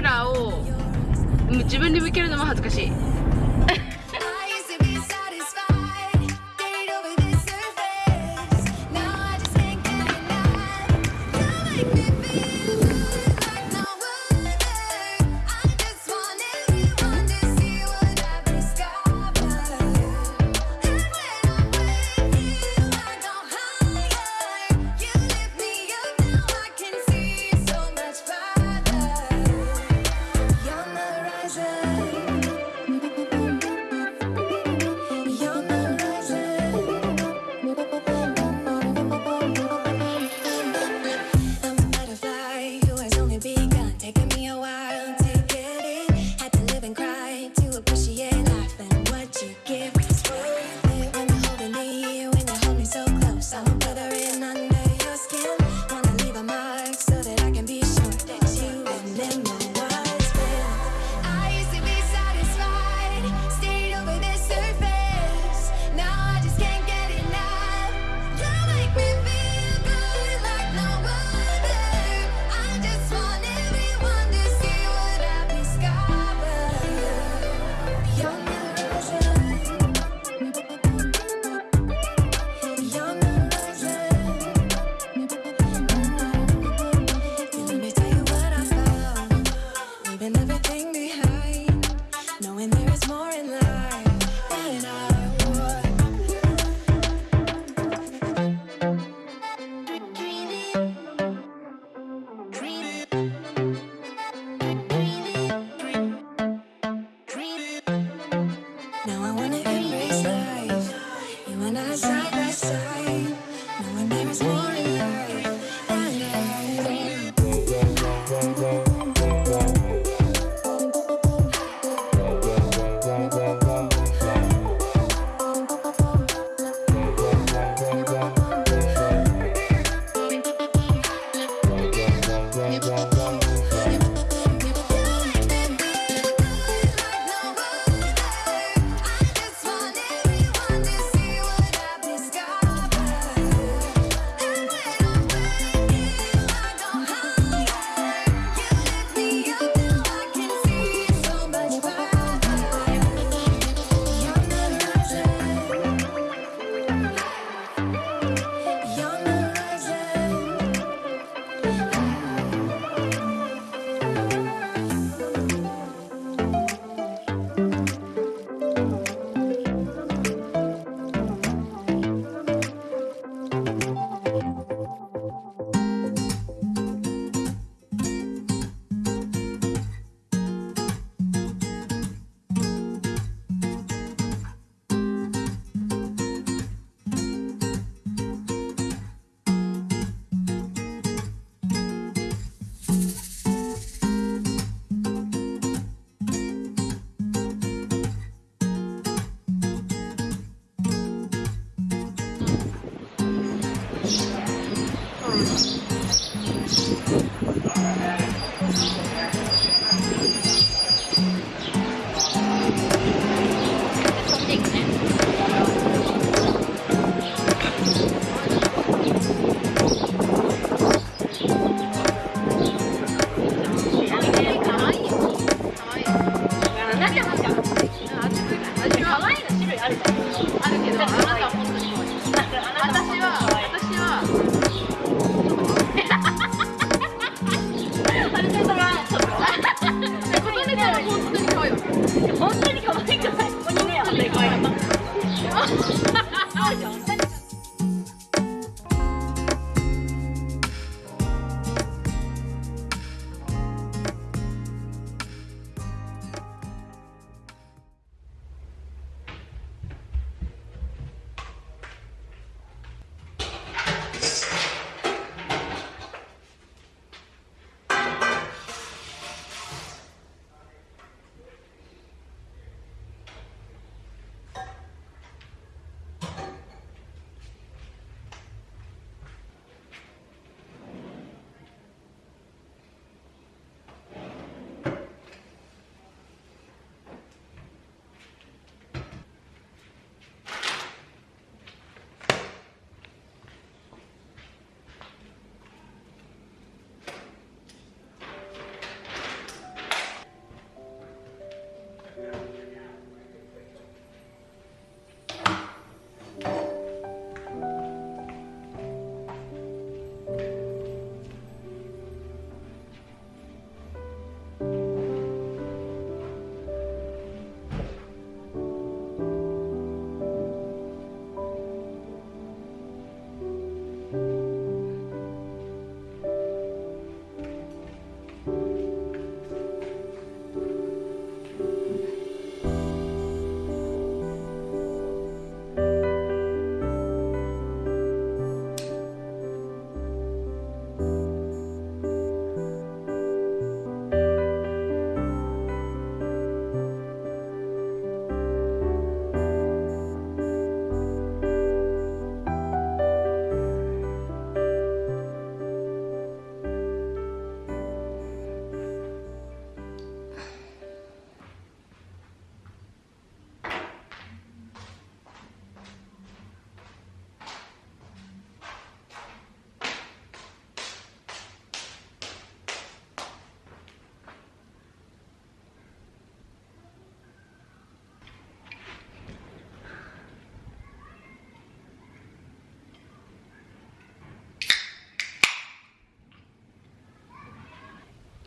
ラを自分で向けるのも恥ずかしい。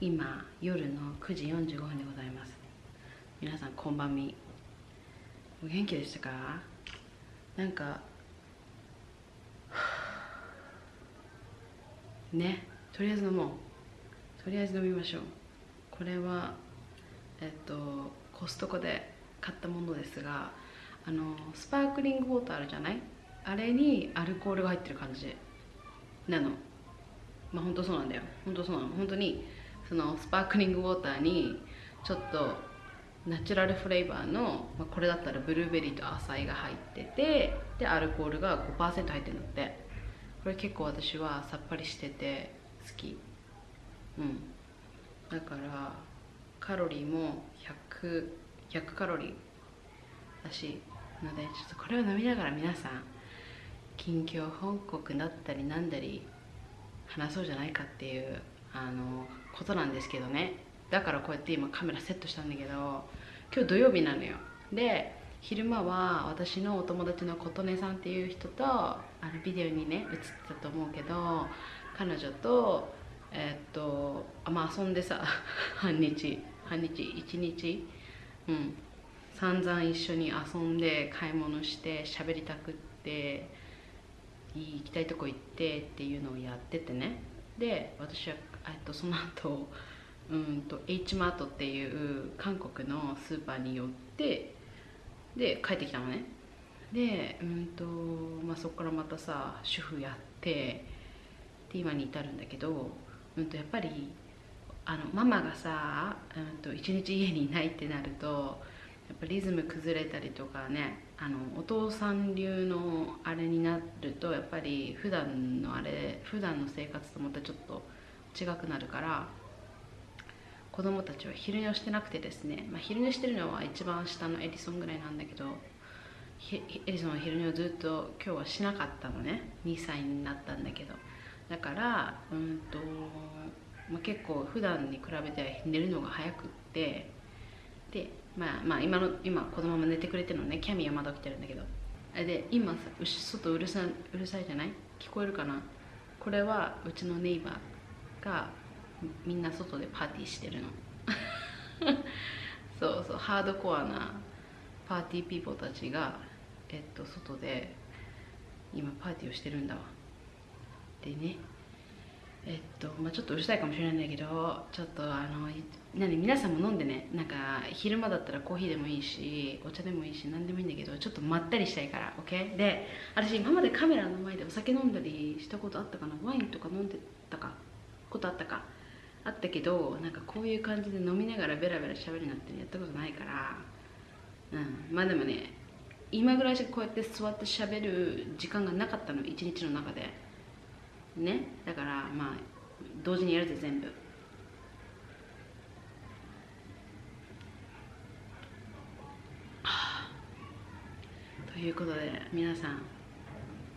今夜の9時45分でございます。皆さんこんばんみ。お元気でしたか？なんか ねとりあえず飲もう。とりあえず飲みましょう。これはえっとコストコで買ったものですがあのスパークリングウォーターあるじゃない？あれにアルコールが入ってる感じなの。まあ本当そうなんだよ。本当そうなの。本当にそのスパークリングウォーターにちょっとナチュラルフレーバーの、まあ、これだったらブルーベリーとアサイが入っててでアルコールが5%入ってるんだって。これ結構私はさっぱりしてて好き。うん。だからカロリーも 100, 100カロリー。だしのでちょっとこれを飲みながら皆さん近況報告だったりなんだり話そうじゃないかっていうあのことなんですけどね。だからこうやって今カメラセットしたんだけど今日土曜日なのよ。で昼間は私のお友達の琴音さんっていう人とあのビデオにね映ってたと思うけど彼女とえーっとあまあ遊んでさ 半日半日一日うん。散々一緒に遊んで買い物して喋りたくって行きたいとこ行ってっていうのをやっててね。で私はとその後うんと H マートっていう韓国のスーパーに寄ってで帰ってきたのね。でうんと、まあ、そこからまたさ主婦やってで今に至るんだけど、うん、とやっぱりあのママがさ、うん、と一日家にいないってなるとやっぱリズム崩れたりとかねあのお父さん流のあれになるとやっぱり普段のあれ普段の生活とまたちょっと違くなるから子供たちは昼寝をしてなくてですね、まあ、昼寝してるのは一番下のエリソンぐらいなんだけどエリソンは昼寝をずっと今日はしなかったのね2歳になったんだけど。だからうんと、まあ、結構普段に比べて寝るのが早くってでまあまあ今の今子供も寝てくれてるのねキャミーはまだ起きてるんだけど。で今さ外うるさうるさいじゃない？聞こえるかな？これはうちの neighbor がみんな外でパーティーしてるの。そうそうハードコアな party people たちがえっと外で今パーティーをしてるんだわ。でねえっとまあ、ちょっとうるさいかもしれないんだけどちょっとあの何皆さんも飲んでねなんか昼間だったらコーヒーでもいいしお茶でもいいし何でもいいんだけどちょっとまったりしたいから OK で私今までカメラの前でお酒飲んだりしたことあったかな？ワインとか飲んでたか？ことあったか。あったけどなんかこういう感じで飲みながらベラベラ喋るなんてやったことないから。うん。まあでもね今ぐらいしかこうやって座って喋る時間がなかったの。一日の中で。ね。だからまあ同時にやるぜ全部。ということで皆さん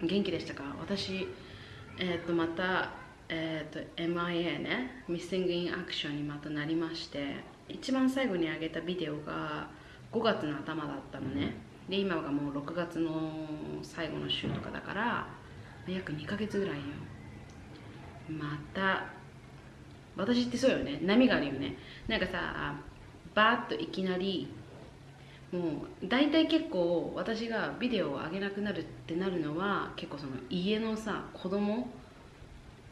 元気でしたか？私えっ、とまたえっ、と MIA ね Missing in Action にまたなりまして一番最後に上げたビデオが5月の頭だったのね。で今がもう6月の最後の週とかだから約2ヶ月ぐらいよ。また私ってそうよね。波があるよね。なんかさバーッといきなりもう大体結構私がビデオを上げなくなるってなるのは結構その家のさ子供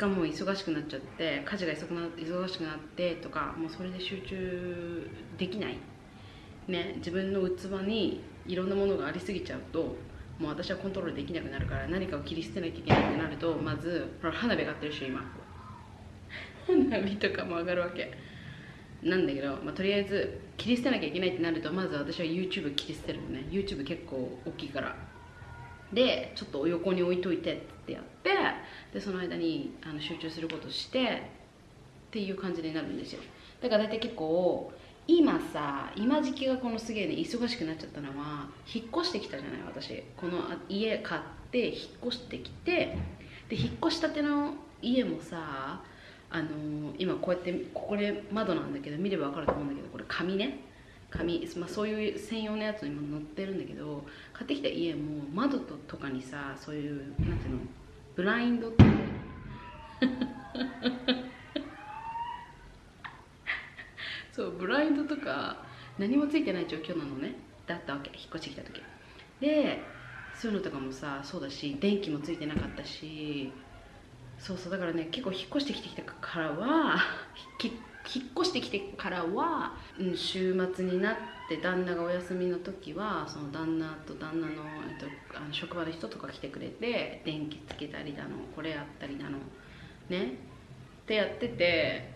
がもう忙しくなっちゃって家事が忙しくなってとかもうそれで集中できない。ね自分の器にいろんなものがありすぎちゃうともう私はコントロールできなくなるから何かを切り捨てなきゃいけないってなるとまずほら花火上がってるし今。花火とかも上がるわけ。なんだけど、まあ、とりあえず切り捨てなきゃいけないってなるとまず私は YouTube 切り捨てるのね。YouTube 結構大きいから。でちょっと横に置いといてってやってでその間にあの集中することしてっていう感じになるんですよ。だから大体結構今さ今時期がこのすげえね忙しくなっちゃったのは引っ越してきたじゃない私。この家買って引っ越してきてで引っ越したての家もさあのー、今こうやってここで窓なんだけど見れば分かると思うんだけどこれ紙ね。紙、まあ、そういう専用のやつにも載ってるんだけど買ってきた家も窓ととかにさそういうなんていうのブラインドって そうブラインドとか何もついてない状況なのね。だったわけ引っ越してきた時。でそういうのとかもさそうだし電気もついてなかったし。そうそうだからね結構引っ越してきてきたからはき 引っ越してきてからは、うん、週末になって旦那がお休みの時はその旦那と旦那の,、えっと、あの職場の人とか来てくれて電気つけたりだのこれやったりだのねってやってて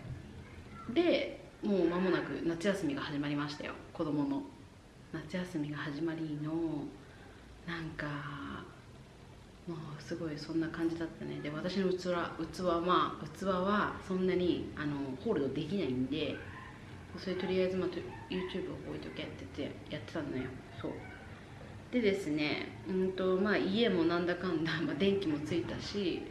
でもう間もなく夏休みが始まりましたよ。子供の夏休みが始まりのなんかもうすごいそんな感じだったね。で私の器器はまあ器はそんなにあのホールドできないんでそれとりあえず、まあ、YouTube を置いとけっててやってたんだよ。そう。でですねうんとまあ家もなんだかんだ、まあ、電気もついたし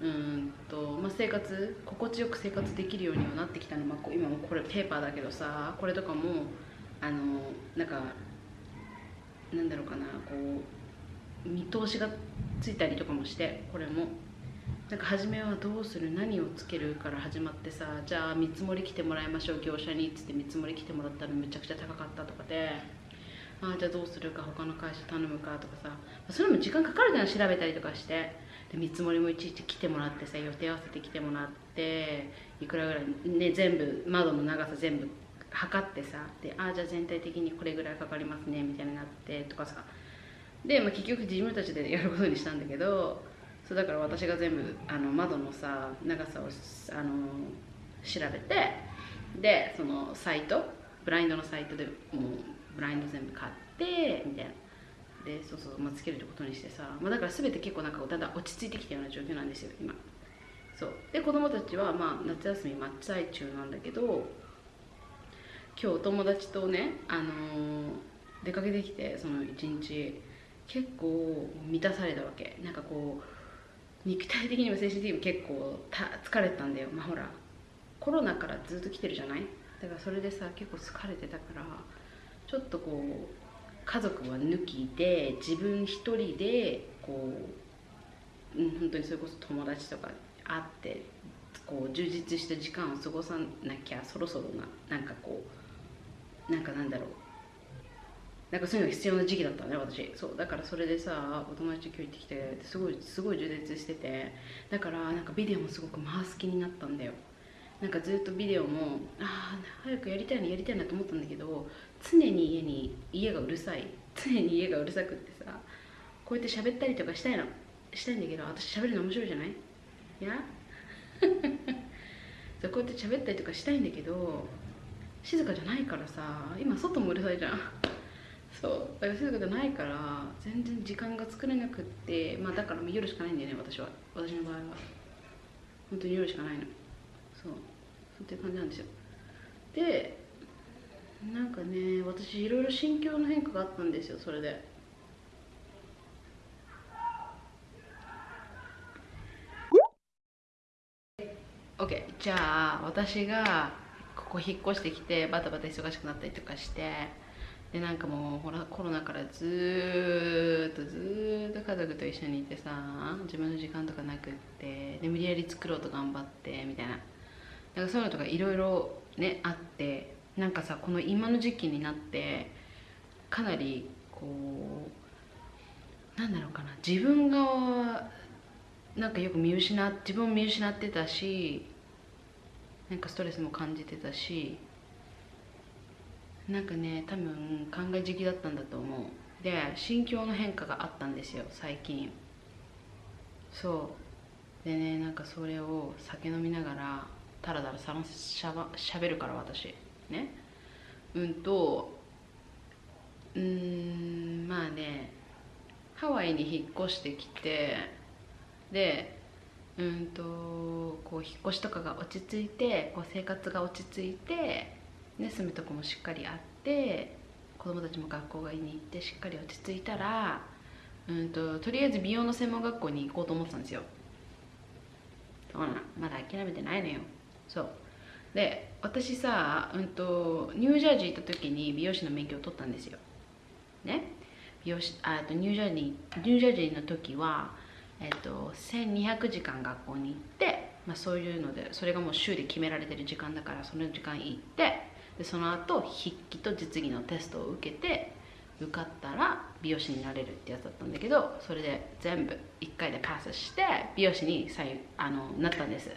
うんと、まあ、生活心地よく生活できるようにはなってきたの、まあ、今もこれペーパーだけどさこれとかもあのなんかなんだろうかなこう見通しがついたりとかもしてこれも。なんか初めはどうする何をつけるから始まってさじゃあ見積もり来てもらいましょう業者にっつって見積もり来てもらったらめちゃくちゃ高かったとかで。あじゃあどうするか他の会社頼むかとかさ。それも時間かかるじゃん調べたりとかして。で見積もりもいちいち来てもらってさ予定合わせて来てもらっていくらぐらいね全部窓の長さ全部測ってさ。でああじゃあ全体的にこれぐらいかかりますねみたいになってとかさ。で、まあ、結局自分たちでやることにしたんだけどそうだから私が全部あの窓のさ長さをあの調べてでそのサイトブラインドのサイトでもうブラインド全部買ってみたいな。でそうそう、まあ、つけるってことにしてさ、まあ、だから全て結構なんかだんだ落ち着いてきたような状況なんですよ今。そう。で子供たちはまあ夏休み真っ最中なんだけど今日友達とね、あのー、出かけてきてその一日。結構満たされたわけ。なんかこう肉体的にも精神的にも結構疲れてたんだよ。まあほらコロナからずっと来てるじゃない？だからそれでさ結構疲れてたからちょっとこう家族は抜きで自分一人でこう、うん、本当にそれこそ友達とか会ってこう充実した時間を過ごさなきゃそろそろななんかこうなんかなんだろう。なんかそういうの必要な時期だったね私。そうだからそれでさお友達と今日行ってきてすごいすごい充実しててだからなんかビデオもすごく回す気になったんだよ。なんかずっとビデオもああ早くやりたいなやりたいなと思ったんだけど常に家に家がうるさい。常に家がうるさくってさこうやって喋ったりとかしたいの。したいんだけど私喋るの面白いじゃない？いや？そうこうやって喋ったりとかしたいんだけど静かじゃないからさ今外もうるさいじゃん。そうだから静かじゃないから全然時間が作れなくってまあだから夜しかないんだよね私は。私の場合は。本当に夜しかないの。そう。そうっていう感じなんですよ。でなんかね私いろいろ心境の変化があったんですよそれで。OK じゃあ私がここ引っ越してきてバタバタ忙しくなったりとかしてでなんかもうほらコロナからずっとずっと家族と一緒にいてさ自分の時間とかなくってで無理やり作ろうと頑張ってみたいな。なんかそういうのとかいろいろねあってなんかさこの今の時期になってかなりこうなんだろうかな自分がなんかよく見失自分を見失ってたしなんかストレスも感じてたしなんかね多分考え時期だったんだと思う。で心境の変化があったんですよ最近。そう。でねなんかそれを酒飲みながらタラタラしゃばしゃべるから私。ね。うんとうんまあねハワイに引っ越してきてでうんとこう引っ越しとかが落ち着いてこう生活が落ち着いて、ね、住むとこもしっかりあって子供たちも学校がに行ってしっかり落ち着いたらうんととりあえず美容の専門学校に行こうと思ってたんですよ。そうなまだ諦めてないのよ。そう。で私さ、うんと、ニュージャージー行った時に美容師の免許を取ったんですよ。ね。美容師あとニュージャージーニュージャージーの時は、えっと、1200時間学校に行って、まあ、そういうのでそれがもう週で決められてる時間だからその時間行ってでその後筆記と実技のテストを受けて受かったら美容師になれるってやつだったんだけどそれで全部1回でパスして美容師にあのなったんです。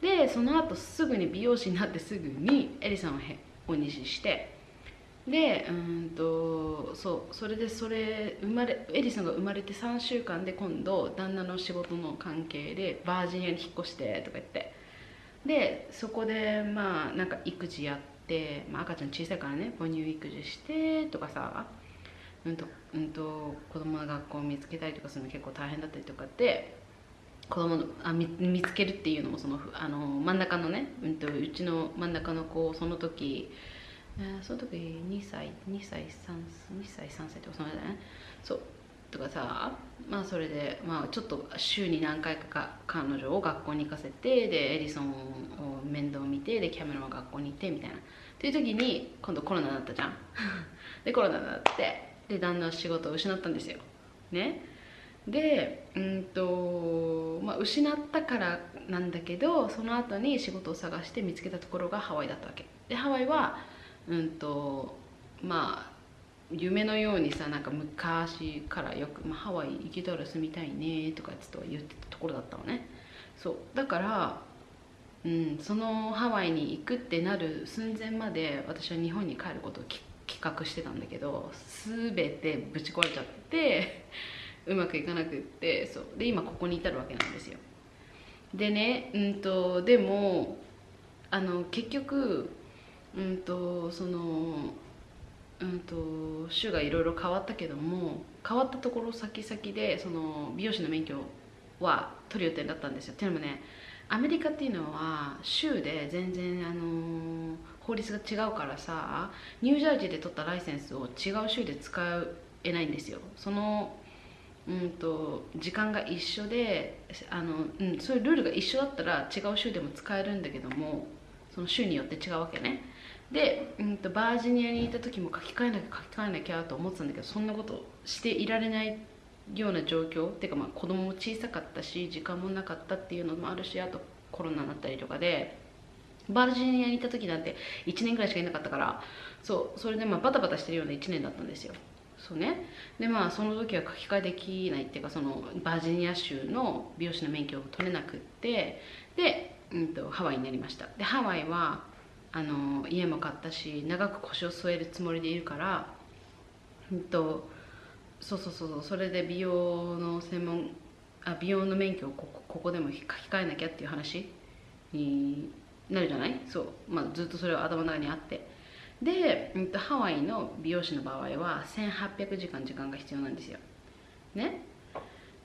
でその後すぐに美容師になってすぐにエリさんをへお西してでうんとそうそれでそれ生まれエリさんが生まれて3週間で今度旦那の仕事の関係でバージニアに引っ越してとか言って。でそこでまあなんか育児やって、まあ、赤ちゃん小さいからね母乳育児してとかさうんとうんと子供の学校を見つけたりとかするの結構大変だったりとかって子供のあ見見つけるっていうのもそのあの真ん中のね、うん、とうちの真ん中の子その時、その時2歳2歳3 2歳3歳とかその間ね。そう。とかさまあそれで、まあ、ちょっと週に何回かか彼女を学校に行かせてでエリソンを面倒見てでキャメロンは学校に行ってみたいな。っていう時に今度コロナになったじゃん。でコロナになってで旦那は仕事を失ったんですよ。ね。でうんと、まあ、失ったからなんだけどその後に仕事を探して見つけたところがハワイだったわけ。でハワイはうんとまあ夢のようにさなんか昔からよく、まあ、ハワイ行けたら住みたいねとかつと言ってたところだったのね。そう。だから、うん、そのハワイに行くってなる寸前まで私は日本に帰ることを企画してたんだけど全てぶち壊れちゃってうまくいかなくってそう。で今ここに至るわけなんですよ。でねうんとでもあの結局うんとそのうんと種がいろいろ変わったけども変わったところ先々でその美容師の免許は取る予定だったんですよ。っていうのもねアメリカっていうのは州で全然あの法律が違うからさニュージャージーで取ったライセンスを違う州で使えないんですよ。そのうんと時間が一緒であの、うん、そういうルールが一緒だったら違う州でも使えるんだけどもその州によって違うわけね。で、うん、とバージニアにいた時も書き換えなきゃ書き換えなきゃと思ってたんだけどそんなことしていられないような状況っていうかまあ子供も小さかったし時間もなかったっていうのもあるしあとコロナになったりとかでバージニアにいた時なんて1年ぐらいしかいなかったからそうそれでまあバタバタしてるような1年だったんですよ。そうね。でまあその時は書き換えできないっていうかそのバージニア州の美容師の免許を取れなくってで、うん、とハワイになりました。でハワイはあの家も買ったし長く腰を据えるつもりでいるから、うん、とそうそうそうそれで美容の専門あ美容の免許をここここでも書き換えなきゃっていう話になるじゃない？そう、まあ、ずっとそれは頭の中にあって。で、うん、とハワイの美容師の場合は1800時間時間が必要なんですよ。ね？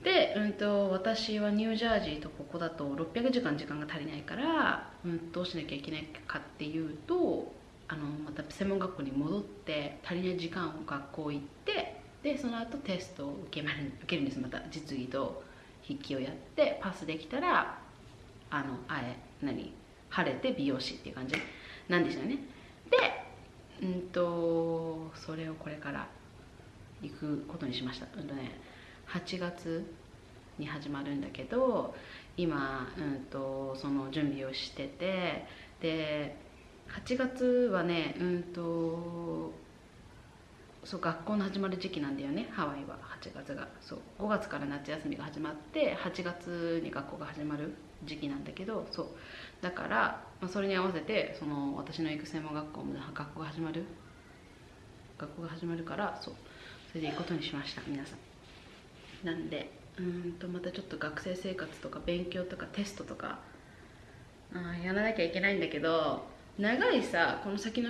で、うん、と私はニュージャージーとここだと600時間時間が足りないから、うん、どうしなきゃいけないかっていうとあのまた専門学校に戻って足りない時間を学校行ってでその後テストを受けま受けるんです。また実技と筆記をやってパスできたらあのあえ何晴れて美容師っていう感じ。なんですよね。でうんとそれをこれから行くことにしました。うんとね8月に始まるんだけど今、うん、とその準備をしててで8月はねうんとそう学校の始まる時期なんだよね。ハワイは。8月が。そう。5月から夏休みが始まって8月に学校が始まる時期なんだけどそう。だから、まあ、それに合わせてその私の行く専門学校も学校が始まる。学校が始まるからそう。それで行くことにしました。皆さん。なんでうんとまたちょっと学生生活とか勉強とかテストとかあやらなきゃいけないんだけど長いさこの先の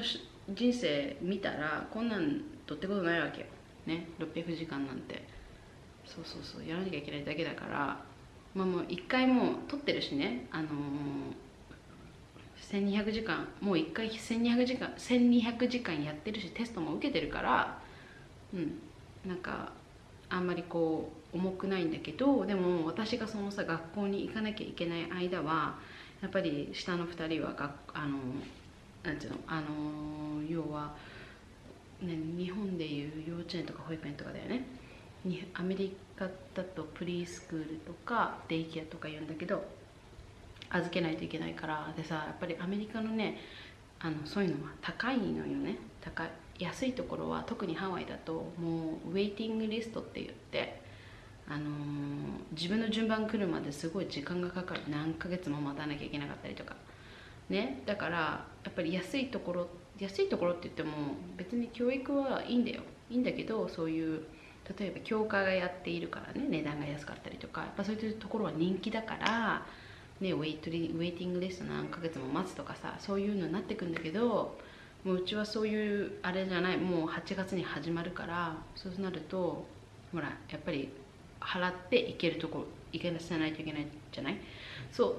人生見たらこんなんとってことないわけよ。ね600時間なんて。そうそうそう。やらなきゃいけないだけだから。まあもう一回もう取ってるしね。あのー、1200時間。もう一回1200時間1200時間やってるしテストも受けてるから。うん。なんかあんまりこう重くないんだけどでも私がそのさ学校に行かなきゃいけない間はやっぱり下の2人は学あのなんていうの？あの要は、日本でいう幼稚園とか保育園とかだよね。アメリカだとプリースクールとかデイケアとか言うんだけど預けないといけないから。でさやっぱりアメリカのねあのそういうのは高いのよね。高い安いところは特にハワイだともうウェイティングリストって言ってあのー自分の順番来るまですごい時間がかかる。何ヶ月も待たなきゃいけなかったりとか。ね。だからやっぱり安いところって安いところって言っても別に教育はいいんだよ。いいんだけどそういう例えば教会がやっているからね値段が安かったりとかやっぱそういうところは人気だからね、ウェイトリウェイティングリスト何ヶ月も待つとかさそういうのになってくんだけどもううちはそういうあれじゃないもう8月に始まるからそうなるとほらやっぱり払って行けるとこ行けなさないといけないじゃない？そう。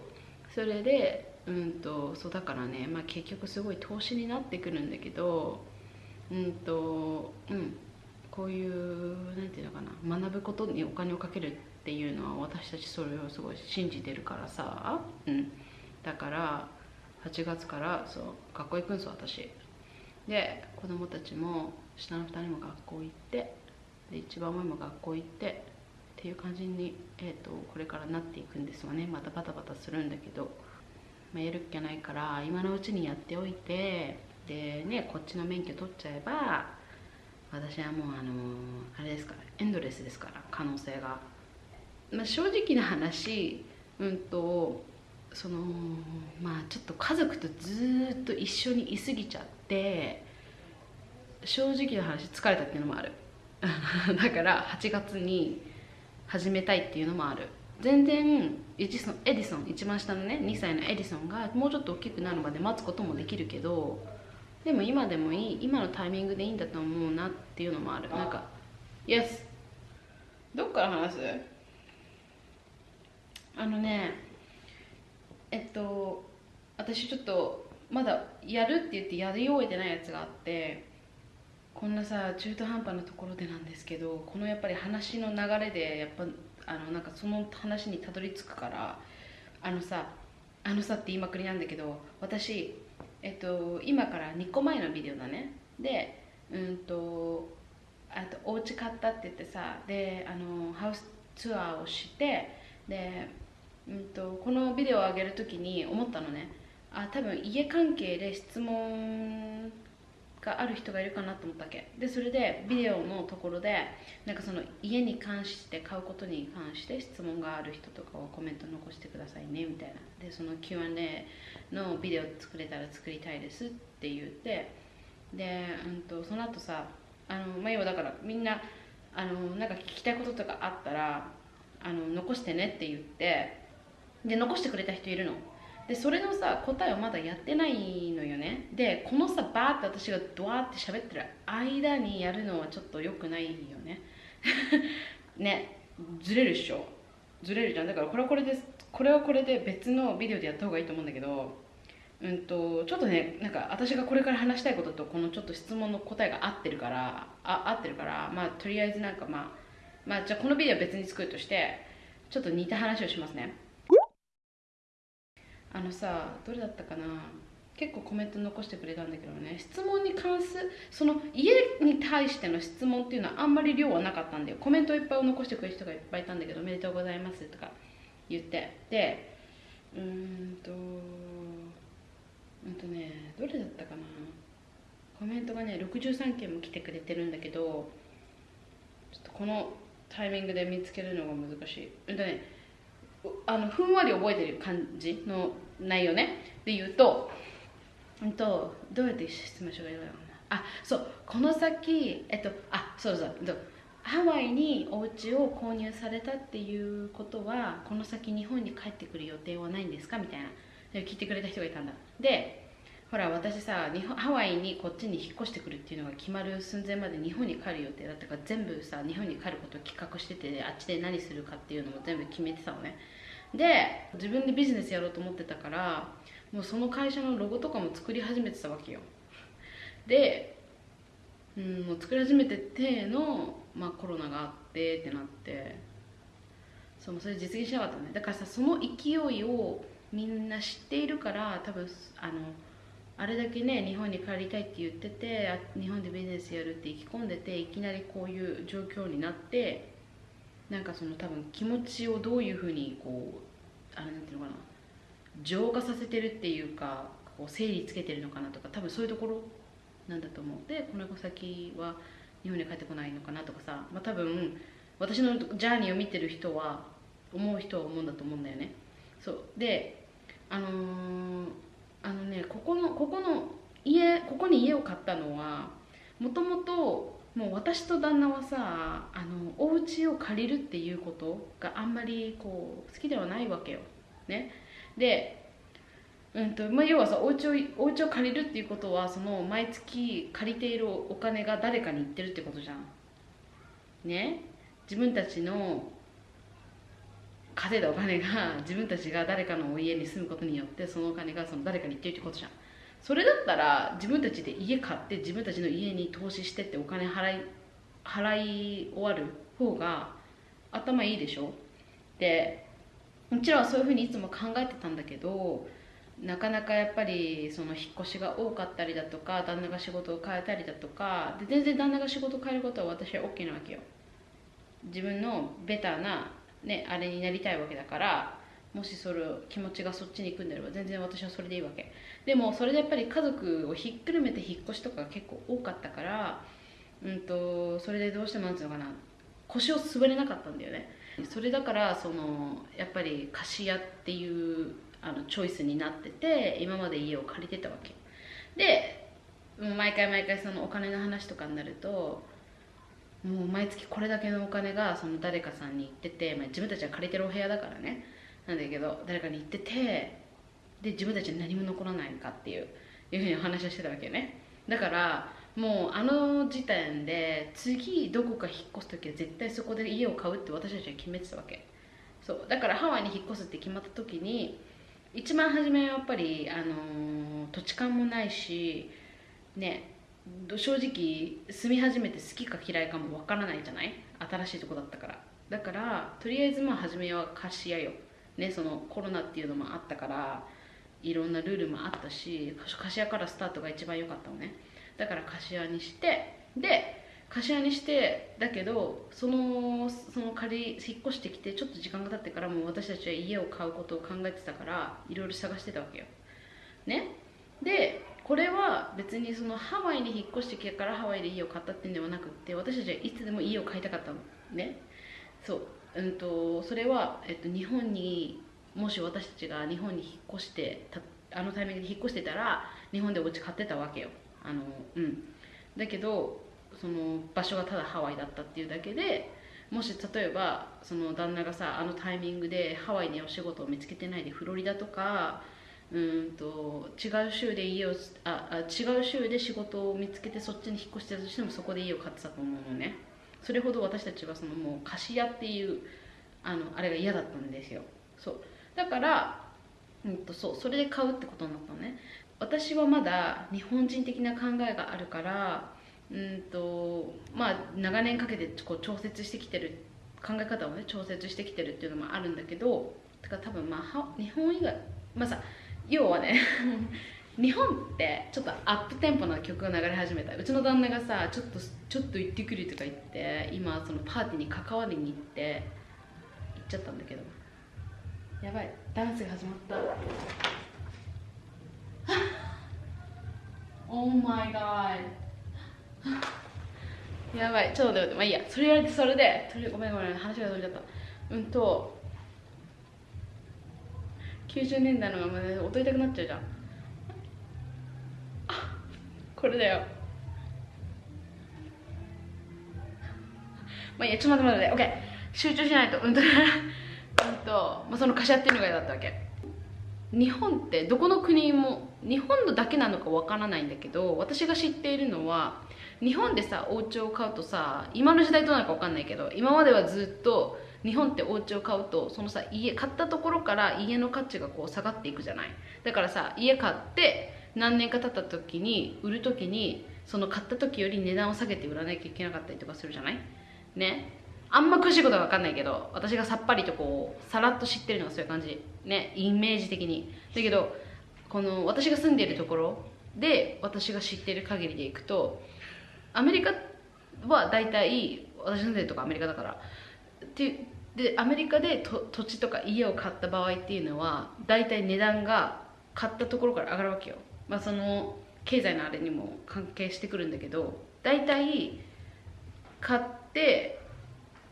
それでうんとそうだからね、まあ、結局すごい投資になってくるんだけどうんとうんこういうなんていうのかな学ぶことにお金をかけるっていうのは私たちそれをすごい信じてるからさ、うん、だから8月からそう学校行くんです私。で子供たちも下の2人も学校行ってで一番上も学校行ってっていう感じに、えー、とこれからなっていくんですわね。またバタバタするんだけど、まあ、やるっきゃないから今のうちにやっておいてでねこっちの免許取っちゃえば私はもうあのあれですからエンドレスですから可能性が、まあ、正直な話うんとそのまあちょっと家族とずっと一緒にいすぎちゃって正直な話疲れたっていうのもある。だから8月に始めたいっていうのもある。全然エジソンエディソン一番下のね2歳のエディソンがもうちょっと大きくなるまで待つこともできるけどでも今でもいい今のタイミングでいいんだと思うなっていうのもある。なんか Yes どっから話す？あのねえっと私ちょっとまだやるって言ってやり終えてないやつがあってこんなさ中途半端なところでなんですけどこのやっぱり話の流れでやっぱあのなんかその話にたどり着くからあのさあのさって言いまくりなんだけど私えっと今から2個前のビデオだね。でうんとあとお家買ったって言ってさであのハウスツアーをしてで、うん、とこのビデオを上げる時に思ったのね。あ多分家関係で質問がある人がいるかなと思ったわけ？でそれでビデオのところでなんかその家に関して買うことに関して質問がある人とかはコメント残してくださいねみたいな。でその Q&A のビデオ作れたら作りたいですって言ってで、うん、とその後さあのまあ要はだからみんなあのなんか聞きたいこととかあったらあの残してねって言ってで残してくれた人いるの。でそれのさ答えをまだやってないのよね。でこのさバーって私がドワーって喋ってる間にやるのはちょっと良くないよね。ね。ずれるっしょ。ずれるじゃん。だからこれはこれでこれはこれで別のビデオでやった方がいいと思うんだけどうんとちょっとねなんか私がこれから話したいこととこのちょっと質問の答えが合ってるからあ合ってるからまあとりあえずなんかまあまあじゃあこのビデオは別に作るとしてちょっと似た話をしますね。あのさどれだったかな？結構コメント残してくれたんだけどね。質問に関するその家に対しての質問っていうのはあんまり量はなかったんだよ。コメントいっぱい残してくれる人がいっぱいいたんだけどおめでとうございますとか言って。でうーんとうんとねどれだったかな？コメントがね63件も来てくれてるんだけどちょっとこのタイミングで見つけるのが難しい。うんとねあのふんわり覚えてる感じの内容ね。で言うと,、うん、とどうやって質問しようかな。あそうこの先えっとあそうそうハワイにお家を購入されたっていうことはこの先日本に帰ってくる予定はないんですか？みたいな。聞いてくれた人がいたんだ。でほら私さ日本ハワイにこっちに引っ越してくるっていうのが決まる寸前まで日本に帰る予定だったから全部さ日本に帰ることを企画しててあっちで何するかっていうのも全部決めてたのね。で自分でビジネスやろうと思ってたからもうその会社のロゴとかも作り始めてたわけよ。で、うん、もう作り始めてての、まあ、コロナがあってってなって。そうそれ実現しなかったね。だからさその勢いをみんな知っているから多分あのあれだけね日本に帰りたいって言っててあ日本でビジネスやるって意気込んでていきなりこういう状況になってなんかその多分気持ちをどういうふうにこうあれなんていうのかな浄化させてるっていうかこう整理つけてるのかなとか多分そういうところなんだと思うでこの先は日本に帰ってこないのかなとかさ、まあ、多分私のジャーニーを見てる人は思う人は思うんだと思うんだよね。そう。であのーあのねここのここの家ここに家を買ったのはもともともう私と旦那はさあのお家を借りるっていうことがあんまりこう好きではないわけよ。ね。でうんとまあ、要はさお家をお家を借りるっていうことはその毎月借りているお金が誰かに行ってるってことじゃん。ね。自分たちの稼いだお金が自分たちが誰かの家に住むことによってそのお金がその誰かに行ってるってことじゃん。それだったら自分たちで家買って自分たちの家に投資してってお金払い払い終わる方が頭いいでしょ？でもちろんそういうふうにいつも考えてたんだけどなかなかやっぱりその引っ越しが多かったりだとか旦那が仕事を変えたりだとかで全然旦那が仕事を変えることは私は OK なわけよ。自分のベターな、ね、あれになりたいわけだからもしそれ気持ちがそっちに行くんであれば全然私はそれでいいわけ。でもそれでやっぱり家族をひっくるめて引っ越しとかが結構多かったからうんとそれでどうしてもなんていうのかな腰を滑れなかったんだよね。それだからそのやっぱり貸し屋っていうあのチョイスになってて今まで家を借りてたわけ。で毎回毎回そのお金の話とかになるともう毎月これだけのお金がその誰かさんに行ってて、まあ、自分たちは借りてるお部屋だからね。なんだけど誰かに行っててで自分たちに何も残らないかっていういうふうにお話をしてたわけね。だからもうあの時点で次どこか引っ越す時は絶対そこで家を買うって私たちは決めてたわけ。そう。だからハワイに引っ越すって決まった時に一番初めはやっぱり、あのー土地勘もないしね正直住み始めて好きか嫌いかもわからないじゃない？新しいとこだったから。だからとりあえずまあ初めは貸し屋よねそのコロナっていうのもあったからいろんなルールもあったし貸し屋からスタートが一番良かったのね。だから貸し屋にしてで貸し屋にしてだけどそのその借り引っ越してきてちょっと時間が経ってからもう私たちは家を買うことを考えてたからいろいろ探してたわけよ。ね。でこれは別にそのハワイに引っ越してきてからハワイで家を買ったっていうんではなくって私たちはいつでも家を買いたかったの。ね。そう。うんとそれは、えっと、日本にもし私たちが日本に引っ越してたあのタイミングで引っ越してたら日本でお家買ってたわけよ。あのうん。だけどその場所がただハワイだったっていうだけでもし例えばその旦那がさあのタイミングでハワイにお仕事を見つけてないでフロリダとかうんと違う州で家をああ違う州で仕事を見つけてそっちに引っ越してたとしてもそこで家を買ってたと思うのね。それほど私たちはそのもう貸し屋っていうあのあれが嫌だったんですよ。そう。だから、うん、とそうそれで買うってことになったのね。私はまだ日本人的な考えがあるからうんとまあ長年かけてこう調節してきてる考え方をね調節してきてるっていうのもあるんだけどてから多分まあ日本以外まあさ要はね日本ってちょっとアップテンポな曲が流れ始めたうちの旦那がさちょっとちょっと行ってくるとか言って今そのパーティーに関わりに行って行っちゃったんだけど。やばい。ダンスが始まった。Oh my god やばい。ちょっと待って待ってまあいいや。それやれてそれでごめんごめん話が飛んじゃった。うんと90年代のまま踊りたくなっちゃうじゃん。これだよ。まあいいやちょっと待って待って OK 集中しないと。うんと うんと、まあ、その貸し合っていうのが嫌だったわけ。日本ってどこの国も日本のだけなのかわからないんだけど私が知っているのは日本でさお家を買うとさ今の時代どうなのかわかんないけど今まではずっと日本ってお家を買うとそのさ家買ったところから家の価値がこう下がっていくじゃない。だからさ家買って何年か経った時に売る時にその買った時より値段を下げて売らなきゃいけなかったりとかするじゃない？ね。あんま詳しいことは分かんないけど私がさっぱりとこうさらっと知ってるのがそういう感じ。ね。イメージ的に。だけどこの私が住んでいるところで私が知ってる限りでいくとアメリカは大体私住んでるとこアメリカだから。ってでアメリカで土地とか家を買った場合っていうのは大体値段が買ったところから上がるわけよ。まあ、その経済のあれにも関係してくるんだけど大体買って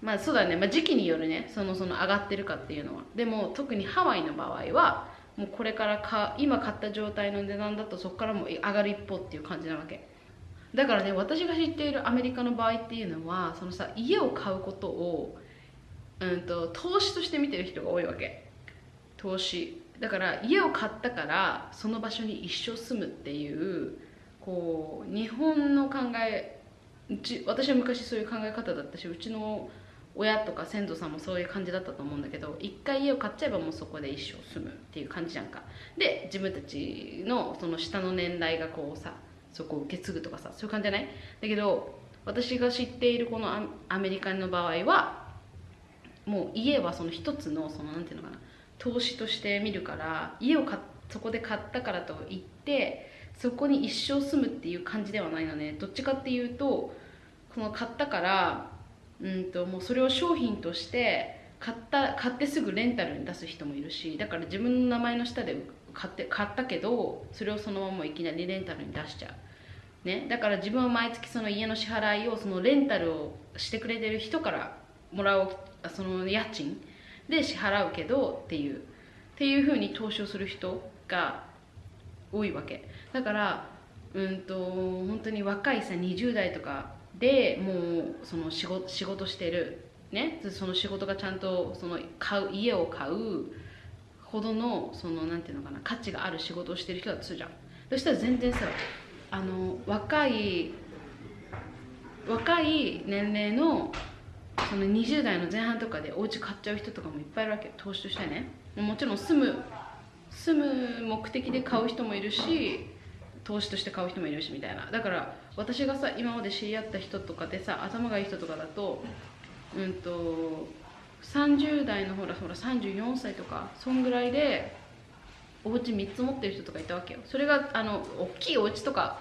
まあそうだね、まあ、時期によるね。そのその上がってるかっていうのは。でも特にハワイの場合はもうこれからか今買った状態の値段だとそこからも上がる一方っていう感じなわけ。だからね私が知っているアメリカの場合っていうのはそのさ家を買うことを、うん、と投資として見てる人が多いわけ。投資。だから家を買ったからその場所に一生住むっていうこう日本の考えうち私は昔そういう考え方だったしうちの親とか先祖さんもそういう感じだったと思うんだけど一回家を買っちゃえばもうそこで一生住むっていう感じじゃんか。で自分たちのその下の年代がこうさそこを受け継ぐとかさそういう感じじゃない？だけど私が知っているこのアメリカの場合はもう家はその一つのそのなんていうのかな投資として見るから家を買そこで買ったからといってそこに一生住むっていう感じではないのね。どっちかっていうとこの買ったからうんともうそれを商品として買った買ってすぐレンタルに出す人もいるしだから自分の名前の下で買って買ったけどそれをそのままいきなりレンタルに出しちゃう、ね、だから自分は毎月その家の支払いをそのレンタルをしてくれてる人からもらうその家賃で支払うけどっていうっていうふうに投資をする人が多いわけ。だからうんと本当に若いさ20代とかでもうその仕事仕事してるねその仕事がちゃんとその買う家を買うほどのそのなんていうのかな価値がある仕事をしてる人だとするじゃん。そしたら全然さあの若い若い年齢のその20代の前半とかでお家買っちゃう人とかもいっぱいいるわけ。投資としてね。もちろん住む住む目的で買う人もいるし投資として買う人もいるしみたいな。だから私がさ今まで知り合った人とかでさ頭がいい人とかだとうんと30代のほらほら34歳とかそんぐらいでお家3つ持ってる人とかいたわけよ。それがあの大きいお家とか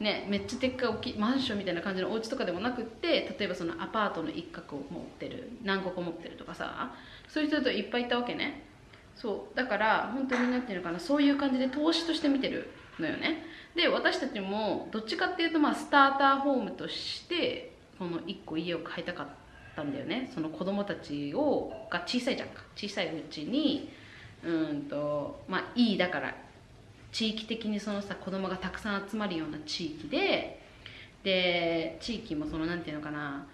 ねめっちゃでっかい大きいマンションみたいな感じのお家とかでもなくって例えばそのアパートの一角を持ってる何個か持ってるとかさそういう人といっぱいいたわけね。そうだから本当に何て言うのかなそういう感じで投資として見てるのよね。で私たちもどっちかっていうとまあスターターホームとしてこの1個家を買いたかったんだよね。その子供たちをが小さいじゃんか。小さいうちにうんとまあいいだから地域的にそのさ子供がたくさん集まるような地域でで地域もそのなんていうのかな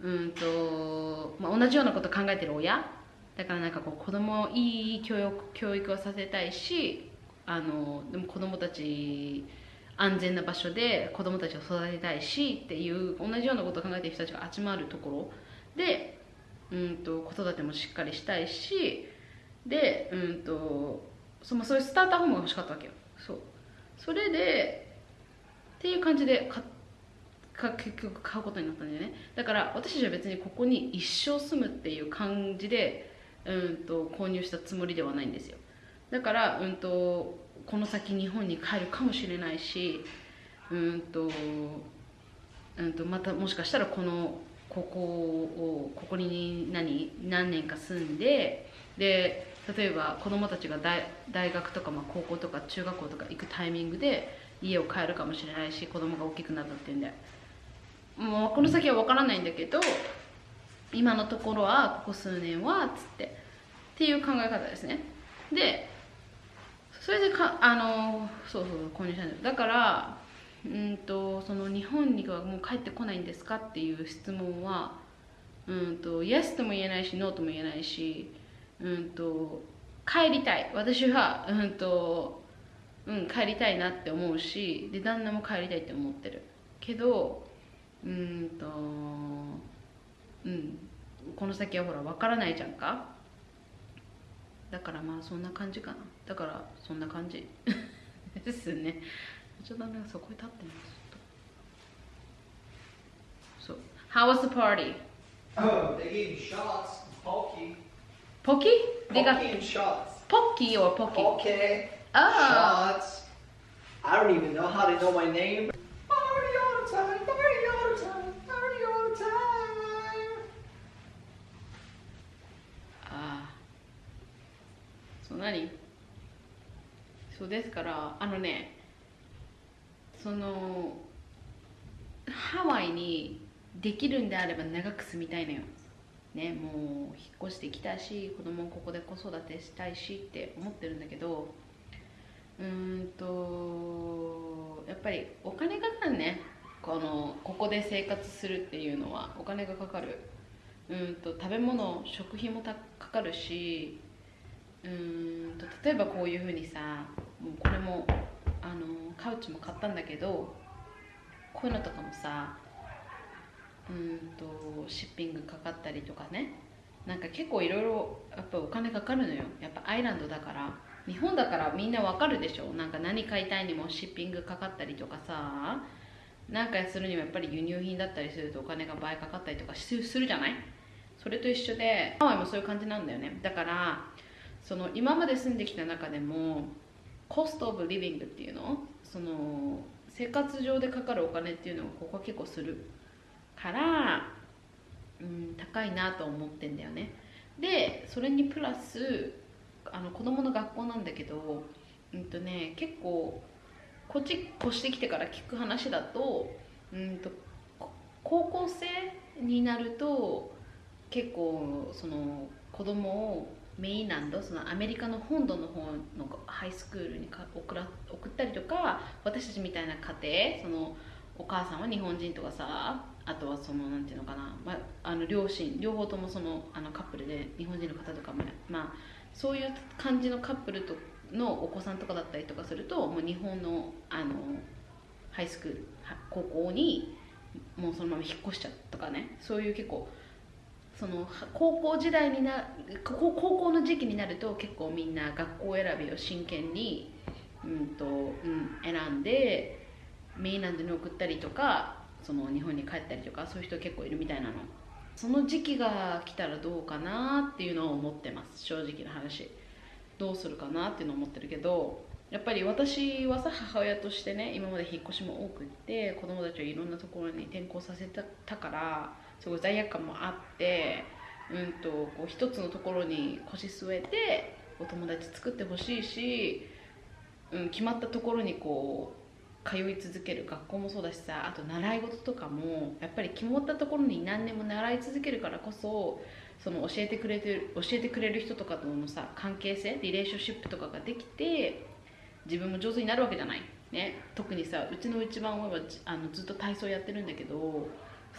うんと、まあ、同じようなこと考えてる親。だからなんかこう子供をいい教育教育をさせたいしあのでも子供たち安全な場所で子供たちを育てたいしっていう同じようなことを考えてる人たちが集まるところで、うんと、子育てもしっかりしたいしで、うんと、そのそういうスターターホームが欲しかったわけよ。そう。それでっていう感じで買か結局買うことになったんだよね。だから私たちは別にここに一生住むっていう感じで、うんと購入したつもりではないんですよ。だから、うんと、この先日本に帰るかもしれないし、うんとうんと、またもしかしたらこのここをここに何何年か住んでで例えば子供たちが大大学とか、まあ、高校とか中学校とか行くタイミングで家を帰るかもしれないし子供が大きくなったっていうんで。もうこの先は分からないんだけど今のところはここ数年はっつってっていう考え方ですね。でそれでかあのそうそう購入したんですだからうんとその日本にはもう帰ってこないんですかっていう質問はうんとイエスとも言えないしノーとも言えないしうんと帰りたい。私はうんとうん帰りたいなって思うしで旦那も帰りたいって思ってる。けどうんとうんこの先はほら分からないじゃんか。だからまあそんな感じかな。だからそんな感じ。ですね。ちょっとなんかそこに立ってます。そう。How was the party? Oh, they gave me shots. Pokey. Pocky? They got Pokey and shots. Pocky or Pocky? Okay. Ah. Shots. I don't even know how to know my name. Party all the time. Party all the time. Party all the time. ああそう何そうですからあのねそのハワイにできるんであれば長く住みたいのよねもう引っ越してきたし子供をここで子育てしたいしって思ってるんだけどうーんとやっぱりお金かかるね。このここで生活するっていうのは。お金がかかる。うんと食べ物食費もたかかるしうんと例えばこういうふうにさもうこれもあのカウチも買ったんだけどこういうのとかもさうんとシッピングかかったりとかね。なんか結構いろいろやっぱお金かかるのよ。やっぱアイランドだから。日本だからみんなわかるでしょ。なんか何買いたいにもシッピングかかったりとかさ。なんかするにはやっぱり輸入品だったりするとお金が倍かかったりとかすするじゃない？それと一緒でハワイもそういう感じなんだよね。だからその今まで住んできた中でもコストオブリビングっていうの？その生活上でかかるお金っていうのがここは結構する。から、うん、高いなと思ってんだよね。でそれにプラスあの子供の学校なんだけどうんとね結構こっち越してきてから聞く話だとうんと高校生になると結構その子供をメインランドそのアメリカの本土の方のハイスクールに送ら送ったりとか私たちみたいな家庭そのお母さんは日本人とかさあとはそのなんていうのかな、まあ、あの両親両方ともそのあのカップルで日本人の方とかもまあそういう感じのカップルとのお子さんとかだったりとかするともう日本のあのハイスクール高校にもうそのまま引っ越しちゃうとかね。そういう結構その高校時代にな高校の時期になると結構みんな学校選びを真剣に、うんとうん、選んでメインランドに送ったりとかその日本に帰ったりとかそういう人結構いるみたいなの。その時期が来たらどうかなっていうのを思ってます。正直な話。どうするかなっていうのを思ってるけどやっぱり私はさ母親としてね今まで引っ越しも多くって子供たちをいろんなところに転校させたたからすごい罪悪感もあってうんとこう一つのところに腰据えてお友達作ってほしいし、うん、決まったところにこう通い続ける学校もそうだしさあと習い事とかもやっぱり決まったところに何年も習い続けるからこそその教えてくれてる教えてくれる人とかとのさ関係性リレーションシップとかができて自分も上手になるわけじゃない、ね、特にさうちの一番上はじあのずっと体操やってるんだけど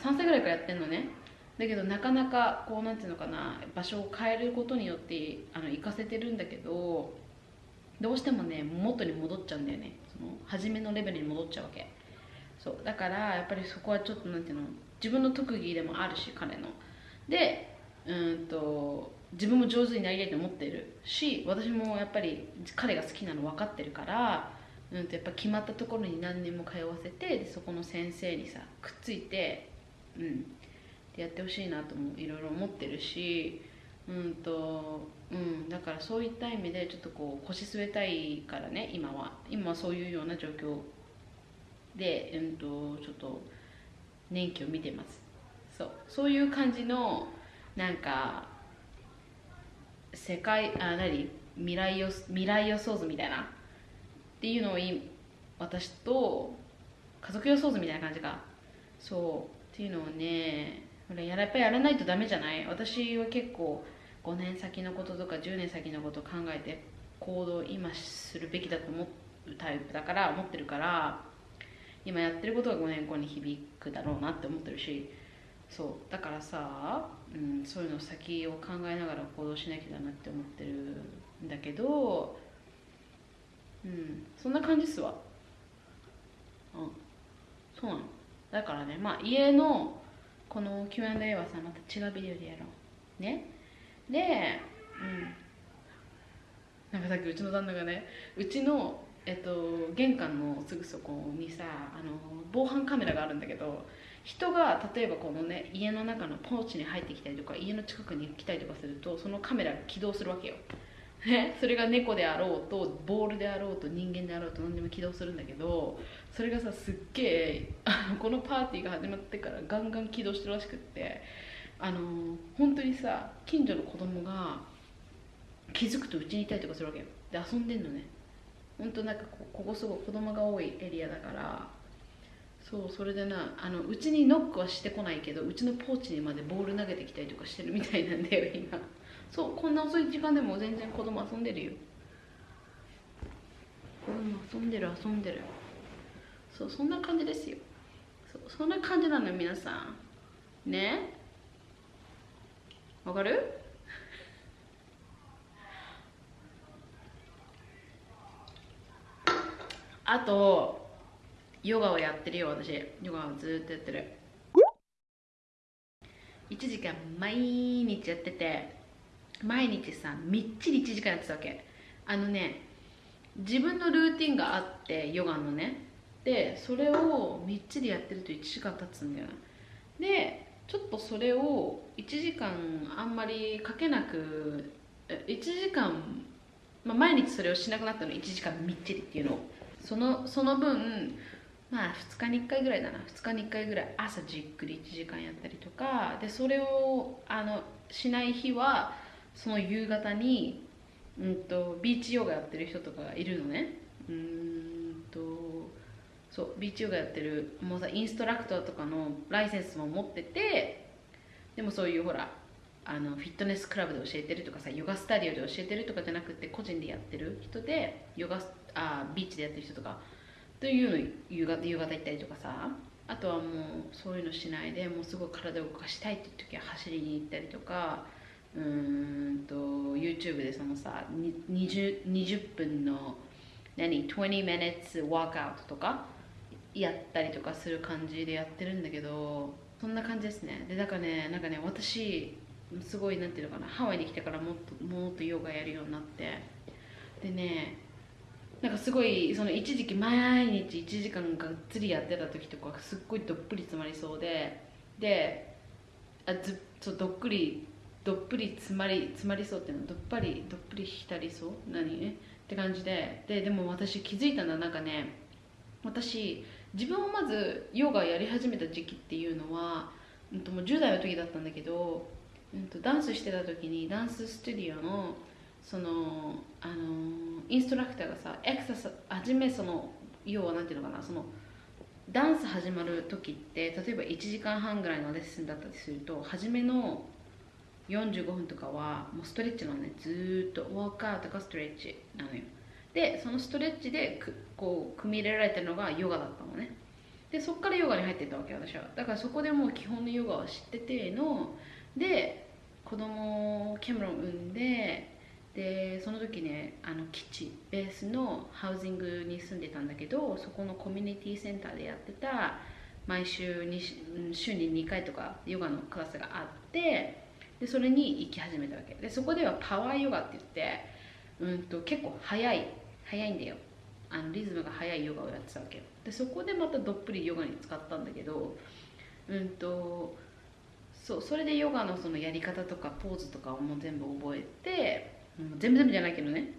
3歳ぐらいからやってんのね。だけどなかなかこうなんていうのかな場所を変えることによってあの行かせてるんだけどどうしてもね元に戻っちゃうんだよね。初めのレベルに戻っちゃうわけ。そう。だからやっぱりそこはちょっとなんていうの自分の特技でもあるし彼の。でうんと自分も上手になりたいと思ってるし私もやっぱり彼が好きなの分かってるから、うん、とやっぱ決まったところに何年も通わせてでそこの先生にさくっついて、うん、でやってほしいなともいろいろ思ってるし、うんとうん、だからそういった意味でちょっとこう腰据えたいからね今は。今はそういうような状況で、うん、とちょっと年季を見てます。そう。そういう感じのなんか世界あ何？未来予未来予想図みたいな。っていうのを私と家族予想図みたいな感じか。そう。っていうのをねややっぱりやらないとダメじゃない？私は結構5年先のこととか10年先のことを考えて行動を今するべきだと思うタイプだから思ってるから今やってることが5年後に響くだろうなって思ってるしそうだからさ、うん、そういうの先を考えながら行動しなきゃだなって思ってるんだけどうんそんな感じっすわ。うんそうなの。だからねまあ家のこの Q&A はさまた違うビデオでやろう。ね？でうん。なんかさっきうちの旦那がねうちのえっと玄関のすぐそこにさあの防犯カメラがあるんだけど人が例えばこのね家の中のポーチに入ってきたりとか家の近くに来たりとかするとそのカメラが起動するわけよ、ね、それが猫であろうとボールであろうと人間であろうと何でも起動するんだけどそれがさすっげえこのパーティーが始まってからガンガン起動してるらしくってあの本当にさ近所の子供が気づくとうちにいたりとかするわけよ。で遊んでんのね。本当なんかこここすごい子供が多いエリアだからそうそれでなあのうちにノックはしてこないけどうちのポーチにまでボール投げてきたりとかしてるみたいなんだよ今。そうこんな遅い時間でも全然子供遊んでるよ。子供遊んでる遊んでる。そうそんな感じですよ。そそんな感じなのよ皆さん。ね？わかる？あとヨガをやってるよ私。ヨガをずっとやってる。1時間毎日やってて毎日さみっちり1時間やってたわけ。あのね自分のルーティンがあってヨガのね。でそれをみっちりやってると1時間経つんだよな。でちょっとそれを1時間あんまりかけなく1時間、まあ、毎日それをしなくなったの1時間みっちりっていうのを。そのその分まあ2日に1回ぐらいだな。2日に1回ぐらい朝じっくり1時間やったりとか。でそれをあのしない日はその夕方に、うん、とビーチヨガやってる人とかがいるのね。うんとそうビーチヨガやってるもうさインストラクターとかのライセンスも持っててでもそういうほらあのフィットネスクラブで教えてるとかさヨガスタジオで教えてるとかじゃなくて個人でやってる人でヨガあビーチでやってる人とかというの夕方夕方行ったりとかさあとはもうそういうのしないでもうすごい体を動かしたいっていう時は走りに行ったりとかうーんと YouTube でそのさ 20, 20分の何20 minutes workout とかやったりとかする感じでやってるんだけどそんな感じですね。でだからねなんかね私すごいなんていうのかなハワイに来てからもっともっとヨガやるようになってでねなんかすごいその一時期毎日1時間がっつりやってた時とかすっごいどっぷり詰まりそうでであずそうどっくりどっぷり詰まり詰まりそうっていうのどっぱりどっぷり浸りそう？何？って感じで。ででも私気づいたのはなんかね私自分をまずヨガやり始めた時期っていうのは、うん、ともう10代の時だったんだけど、うん、とダンスしてた時にダンススタジオのそのあのインストラクターがさエクササ初めその要はなんていうのかなそのダンス始まる時って例えば1時間半ぐらいのレッスンだったりすると初めの45分とかはもうストレッチなのね。ずっとウォークアウトかストレッチなのよ。でそのストレッチでこう組み入れられてるのがヨガだったのね。でそこからヨガに入ってたわけ私は。だからそこでもう基本のヨガを知っててので子供キャメロン産んででその時ねあの基地ベースのハウジングに住んでたんだけどそこのコミュニティセンターでやってた毎週に週に2回とかヨガのクラスがあってでそれに行き始めたわけ。でそこではパワーヨガって言ってうんと結構早い早いんだよ。あのリズムが速いヨガをやってたわけよ。でそこでまたどっぷりヨガに使ったんだけどうんとそうそれでヨガのそのやり方とかポーズとかをもう全部覚えて、うん、全部全部じゃないけどね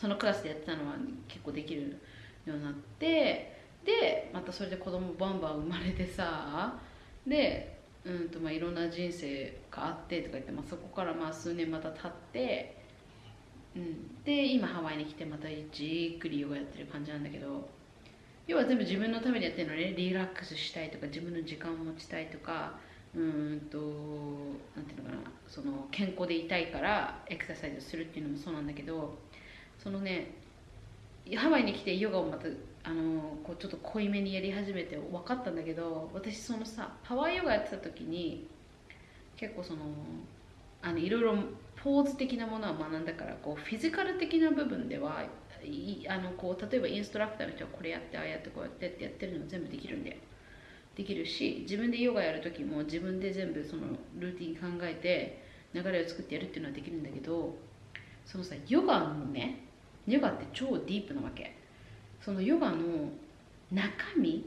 そのクラスでやってたのは結構できるようになってでまたそれで子供バンバン生まれてさでうんとまあいろんな人生があってとか言って、まあ、そこからまあ数年また経ってうん、で今ハワイに来てまたじっくりヨガやってる感じなんだけど要は全部自分のためにやってるのね。リラックスしたいとか自分の時間を持ちたいとかうんとなんていうのかな。その健康でいたいからエクササイズするっていうのもそうなんだけどそのねハワイに来てヨガをまたあのこうちょっと濃いめにやり始めて分かったんだけど私そのさパワーヨガやってた時に結構そのあのいろいろポーズ的なものは学んだからこうフィジカル的な部分ではあのこう例えばインストラクターの人はこれやってああやってこうやってってやってるの全部できるんだよ。できるし自分でヨガやる時も自分で全部そのルーティン考えて流れを作ってやるっていうのはできるんだけどそのさヨガのねヨガって超ディープなわけ。そのヨガの中身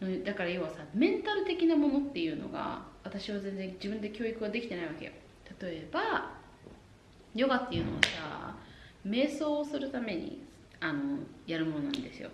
のだから要はさメンタル的なものっていうのが私は全然自分で教育はできてないわけよ。例えばヨガっていうのはさ瞑想をするためにあのやるものなんですよ。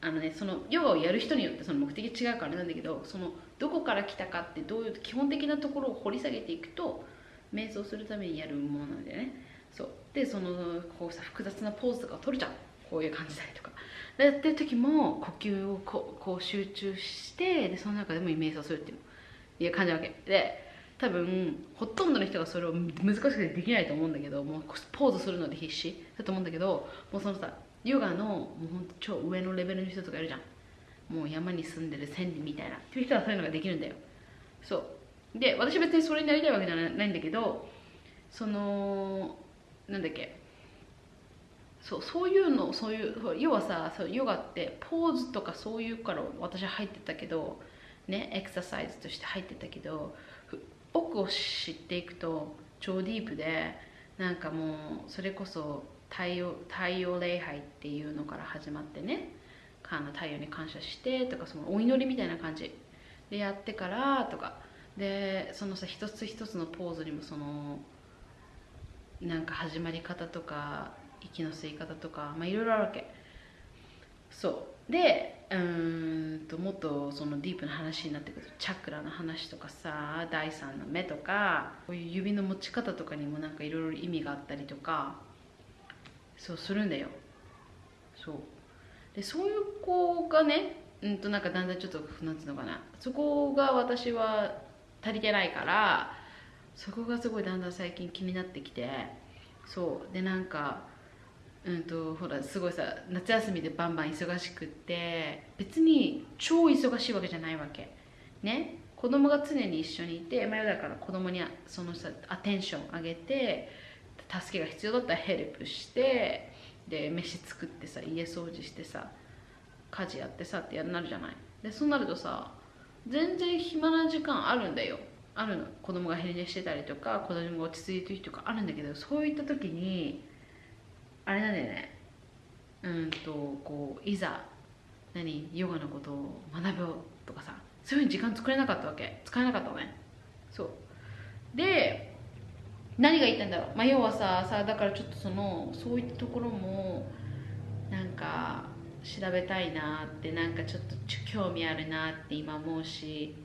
あのねそのヨガをやる人によってその目的違うからなんだけどそのどこから来たかってどういう基本的なところを掘り下げていくと瞑想するためにやるものなんだよね。そう。でそのこうさ複雑なポーズとかを取るじゃん。こういう感じだりとか。でやってる時も呼吸をこう集中してでその中でも瞑想するっていういう感じなわけ。で多分ほとんどの人がそれを難しくてできないと思うんだけどもうポーズするので必死。だと思うんだけどもうそのさヨガのもうほんと超上のレベルの人とかいるじゃん。もう山に住んでる千里みたいな。っていう人はそういうのができるんだよ。そう。で私別にそれになりたいわけじゃないんだけどそのなんだっけ。そうそういうのそういう要はさそうヨガってポーズとかそういうから私は入ってたけどねエクササイズとして入ってたけど奥を知っていくと超ディープでなんかもうそれこそ太陽太陽礼拝っていうのから始まってねあの太陽に感謝してとかそのお祈りみたいな感じ。でやってからとか。でそのさ一つ一つのポーズにもそのなんか始まり方とか息の吸い方とかまあいろいろあるわけ。そう。でうんともっとそのディープな話になってくる。とチャクラの話とかさ第三の目とかこういう指の持ち方とかにもなんかいろいろ意味があったりとかそうするんだよ。そう。でそういう子がねうんとなんかだんだんちょっとなんつうのかな。そこが私は足りてないからそこがすごいだんだん最近気になってきてそう。でなんかうんとほらすごいさ夏休みでバンバン忙しくって別に超忙しいわけじゃないわけ。ね？子供が常に一緒にいて、まあ、だから子供にそのさアテンションあげて助けが必要だったらヘルプしてで飯作ってさ家掃除してさ家事やってさってやるなるじゃない。でそうなるとさ全然暇な時間あるんだよ。あるの。子供が昼寝してたりとか子供が落ち着いてる日とかあるんだけどそういった時にあれなんだよね。うんとこういざ何ヨガのことを学ぼうとかさそういうふうに時間作れなかったわけ。使えなかったのね。そう。で何が言ったんだろう。まあ要はささだからちょっとそのそういったところもなんか調べたいなってなんかちょっと興味あるなって今思うし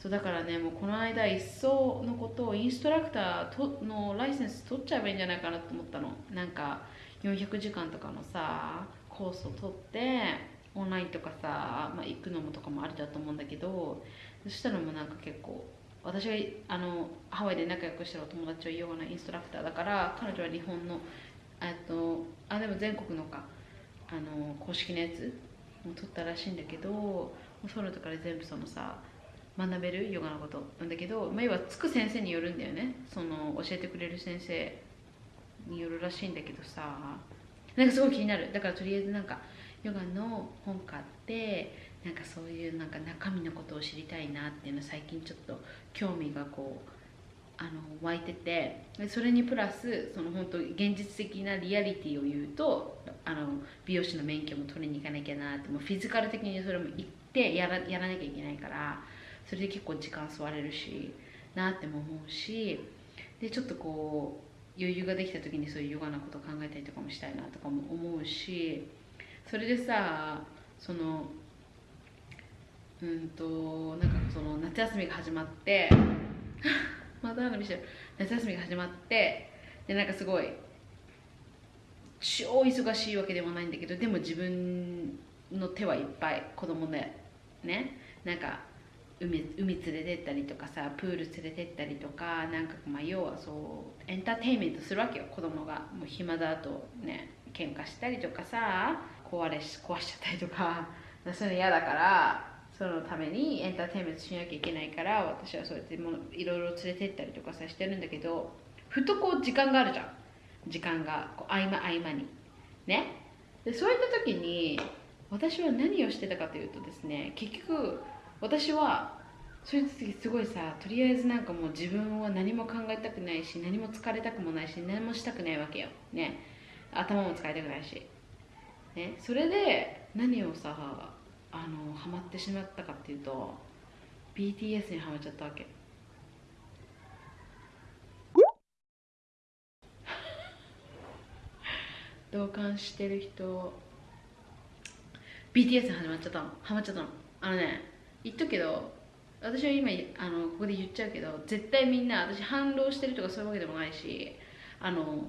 そうだからねもうこの間一層のことをインストラクターとのライセンス取っちゃえばいいんじゃないかなと思ったの。なんか400時間とかのさコースを取ってオンラインとかさ、まあ、行くのもとかもありだと思うんだけどそしたらもうなんか結構私があのハワイで仲良くしてるお友達はヨガのインストラクターだから彼女は日本のえっとあでも全国のかあの公式のやつも取ったらしいんだけどもうそういうのとかで全部そのさ学べるヨガのこと。なんだけど、まあ、要はつく先生によるんだよね。その教えてくれる先生によるらしいんだけどさ。なんかすごい気になる。だからとりあえずなんかヨガの本買ってなんかそういうなんか中身のことを知りたいなっていうの最近ちょっと興味がこうあの湧いてて。それにプラスその本当現実的なリアリティを言うとあの美容師の免許も取りに行かなきゃなってもうフィジカル的にそれも行ってやらやらなきゃいけないから。それで結構時間吸われるしなっても思うしでちょっとこう余裕ができた時にそういうヨガのこと考えたりとかもしたいなとかも思うしそれでさそのうんとなんかその夏休みが始まって また花火してる。夏休みが始まってでなんかすごい超忙しいわけでもないんだけどでも自分の手はいっぱい子供でねなんか海海連れてったりとかさプール連れてったりとかなんかまあ要はそうエンターテインメントするわけよ。子供が。もう暇だとね喧嘩したりとかさ壊れし壊しちゃったりとか。そういうの嫌だからそのためにエンターテインメントしなきゃいけないから私はそうやってもいろいろ連れてったりとかさしてるんだけどふとこう時間があるじゃん。時間がこう合間合間に。ね。でそういった時に私は何をしてたかというとですね結局私はそういう時すごいさとりあえずなんかもう自分は何も考えたくないし何も疲れたくもないし何もしたくないわけよ。ね。頭も使いたくないし。ね。それで何をさあのハマってしまったかっていうと BTS にハマっちゃったわけ。同感してる人。BTS に始まっちゃったの。ハマっちゃったの。あのね言っとくけど私は今あのここで言っちゃうけど絶対みんな私反論してるとかそういうわけでもないしあの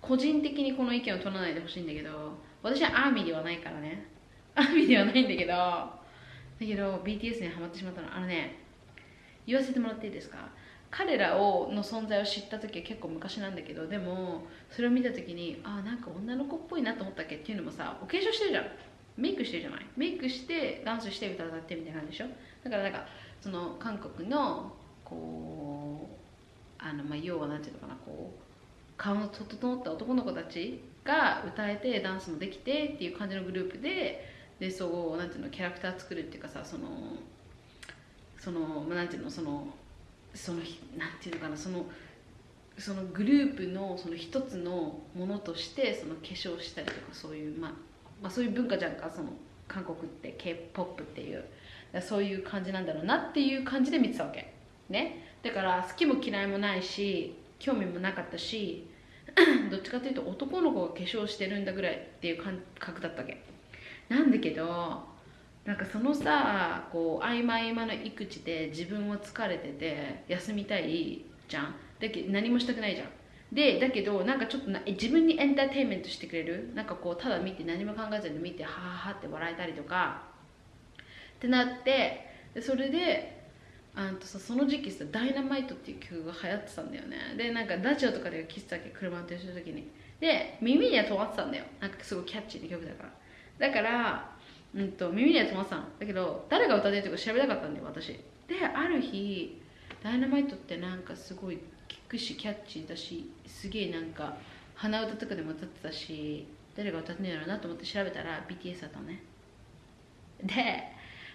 個人的にこの意見を取らないでほしいんだけど私はアーミーではないからね。アーミーではないんだけどだけど BTS にハマってしまったの。あのね言わせてもらっていいですか？彼らをの存在を知った時は結構昔なんだけどでもそれを見た時にあなんか女の子っぽいなと思ったっけ？っていうのもさお化粧してるじゃん。メイクしてるじゃない？メイクしてダンスして歌歌ってみたいな感じでしょ？だからなんかその韓国のこうあのまあ要はなんていうのかなこう顔の整った男の子たちが歌えてダンスもできてっていう感じのグループででそうなんていうのキャラクター作るっていうかさそのそのまあなんていうのそのそのなんていうのかなそのそのグループのその一つのものとしてその化粧したりとかそういうまあ、まあ、そういう文化じゃんかその韓国って k p o p っていう。そういう感じなんだろうなっていう感じで見てたわけ。ね。だから好きも嫌いもないし興味もなかったし どっちかというと男の子が化粧してるんだぐらいっていう感覚だったわけ。なんだけどなんかそのさこう合間合間の育児で自分は疲れてて休みたいじゃん。だけ何もしたくないじゃん。でだけどなんかちょっとな自分にエンターテインメントしてくれる？なんかこうただ見て何も考えずに見てはははって笑えたりとかってなってでそれであんとさその時期さ「ダイナマイト」っていう曲が流行ってたんだよね。でなんかラジオとかで聴いてたわけ車運転してる時に。で耳には止まってたんだよ。なんかすごいキャッチーな曲だから。だから、うん、と耳には止まってたの。だけど誰が歌ってるとか調べたかったんだよ私。である日「ダイナマイト」ってなんかすごいくしキャッチーだしすげえなんか鼻歌とかでも歌ってたし誰が歌ってんやろうなと思って調べたら BTS だったね。で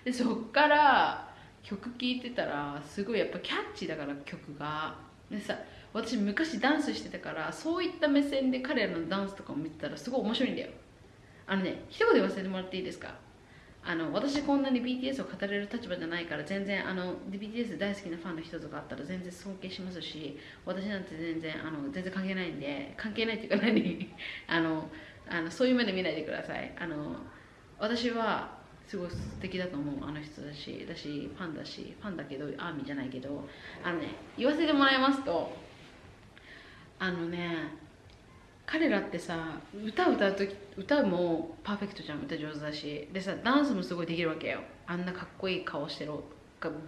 でそっから曲聴いてたらすごいやっぱキャッチーだから曲が。でさ私昔ダンスしてたからそういった目線で彼らのダンスとかを見てたらすごい面白いんだよ。あのね一言言わせてもらっていいですか？あの私こんなに BTS を語れる立場じゃないから全然あの BTS 大好きなファンの人とかあったら全然尊敬しますし私なんて全然あの全然関係ないんで関係ないっていうか何？あのあのそういう目で見ないでください。あの私はすごい素敵だと思うあの人だしだしファンだしファンだけどアーミーじゃないけどあのね言わせてもらいますとあのね彼らってさ歌歌う時歌もパーフェクトじゃん歌上手だし。でさダンスもすごいできるわけよ。あんなかっこいい顔してる